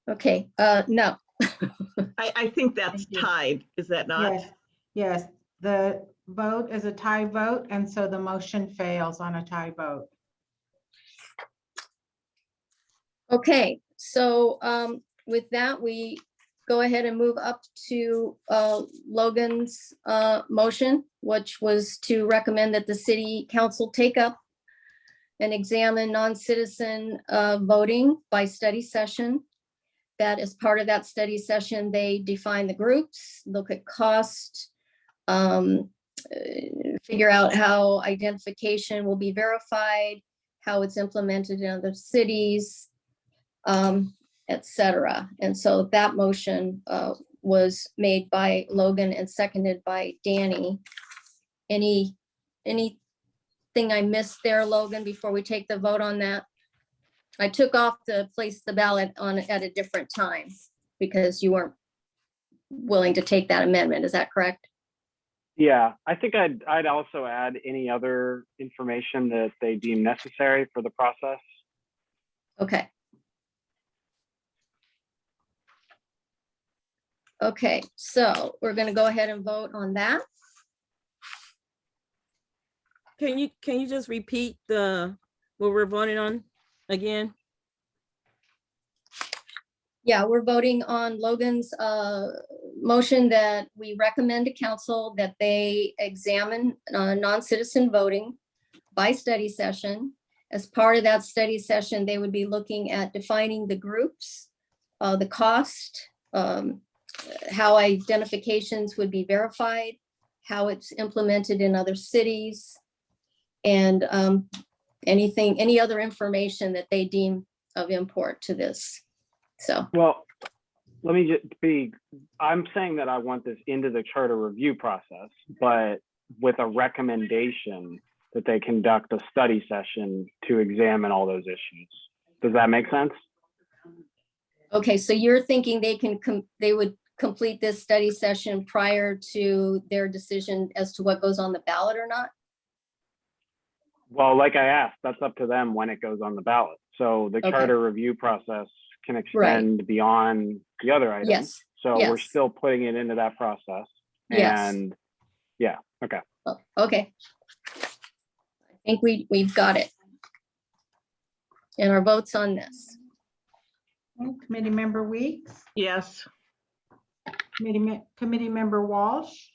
Okay, uh, no. I, I think that's Thank you. tied, is that not? Yes, yes, the vote is a tie vote, and so the motion fails on a tie vote. Okay, so um, with that, we go ahead and move up to uh, Logan's uh, motion, which was to recommend that the city council take up and examine non-citizen uh, voting by study session. That as part of that study session, they define the groups, look at cost, um, uh, figure out how identification will be verified, how it's implemented in other cities, um, et cetera. And so that motion, uh, was made by Logan and seconded by Danny. Any any, anything I missed there, Logan, before we take the vote on that? I took off the place the ballot on, at a different time because you weren't willing to take that amendment. Is that correct? yeah, I think I'd, I'd also add any other information that they deem necessary for the process. Okay. Okay, so we're gonna go ahead and vote on that. Can you, can you just repeat the, what we're voting on again? Yeah, we're voting on Logan's uh, motion that we recommend to council that they examine uh, non-citizen voting by study session. As part of that study session, they would be looking at defining the groups, uh, the cost, um, how identifications would be verified, how it's implemented in other cities, and um, anything, any other information that they deem of import to this. So, Well, let me just be, I'm saying that I want this into the charter review process, but with a recommendation that they conduct a study session to examine all those issues. Does that make sense? Okay, so you're thinking they can, they would complete this study session prior to their decision as to what goes on the ballot or not? Well, like I asked, that's up to them when it goes on the ballot. So the Okay. charter review process can extend beyond the other items. Yes, So we're yes. still putting it into that process. Yes. And yeah, okay. Oh, Okay. I think we, we've got it. And our votes on this. Committee Member Weeks, Yes. Committee, Me- Committee Member Walsh,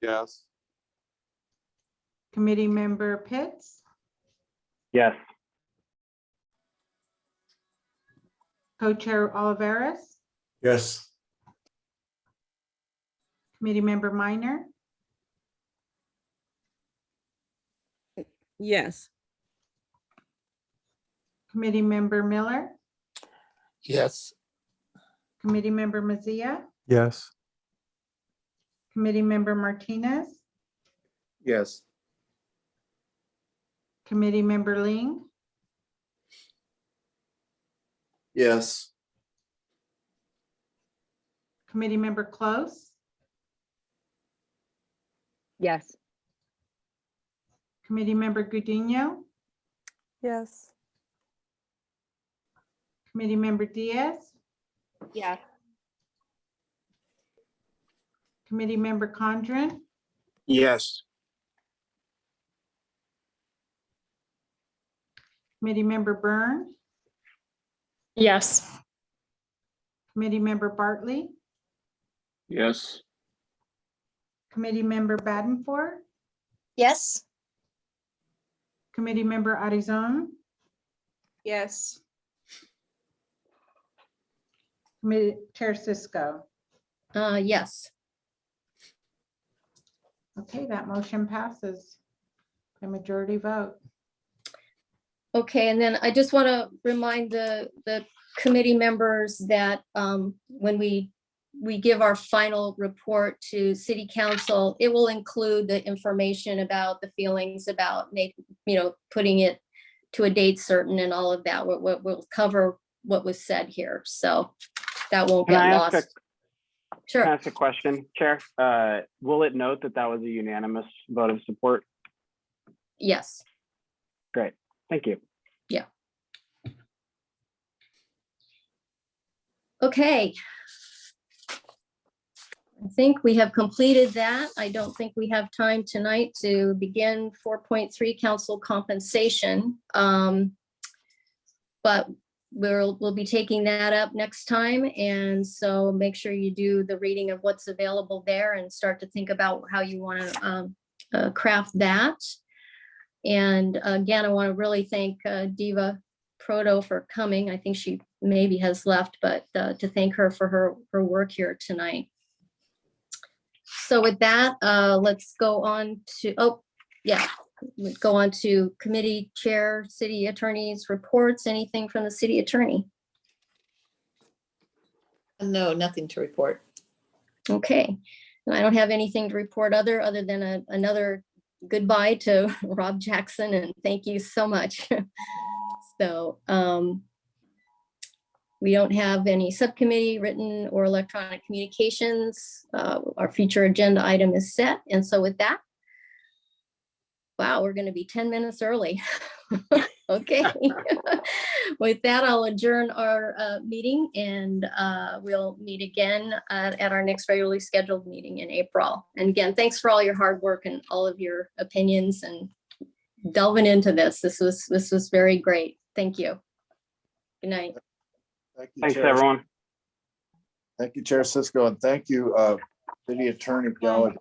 Yes. Committee Member Pitts, Yes. Co-Chair Oliveris, Yes. Committee Member Minor, Yes. Committee Member Miller, Yes. Committee Member Mazzia, Yes. Committee Member Martinez, Yes. Committee Member Ling, Yes. Committee Member Close, Yes. Committee Member Gudinho, Yes. Committee Member Diaz, Yes. Committee Member Condren, Yes. Committee Member Byrne, Yes. Committee Member Bartley, Yes. Committee Member Badenfor, Yes. Committee Member Arizon, Yes. Committee Chair Cisco. Uh, yes. Okay, that motion passes. A majority vote. Okay, and then I just want to remind the, the committee members that um, when we, we give our final report to city council, it will include the information about the feelings about, make, you know, putting it to a date certain and all of that. We'll, we'll- we'll cover what was said here, so that won't Can get a, lost. can Sure. I ask a question, Chair? Uh, will it note that that was a unanimous vote of support? Yes. Thank you. yeah. Okay. I think we have completed that. I don't think we have time tonight to begin four point three council compensation. Um, But we'll, we'll be taking that up next time. And so make sure you do the reading of what's available there and start to think about how you want to craft that. And again, I want to really thank uh, Deva Proto for coming. I think she maybe has left, but uh, to thank her for her, her work here tonight. So with that, uh, let's go on to, oh, yeah, go on to committee chair, city attorneys reports, anything from the city attorney. No, nothing to report. Okay, and I don't have anything to report other, other than a, another goodbye to (laughs) Rob Jackson and thank you so much. (laughs) So, um, we don't have any subcommittee written or electronic communications. Uh, our future agenda item is set. And so with that, wow, we're gonna be ten minutes early. (laughs) Okay. (laughs) (laughs) With that, I'll adjourn our, uh, meeting and, uh, we'll meet again, uh, at our next regularly scheduled meeting in April. And again, thanks for all your hard work and all of your opinions and delving into this. This was, this was very great. Thank you. Good night. Thank you, Thanks, Chair. everyone. Thank you, Chair Cisco, and thank you, uh, City Attorney Gallagher.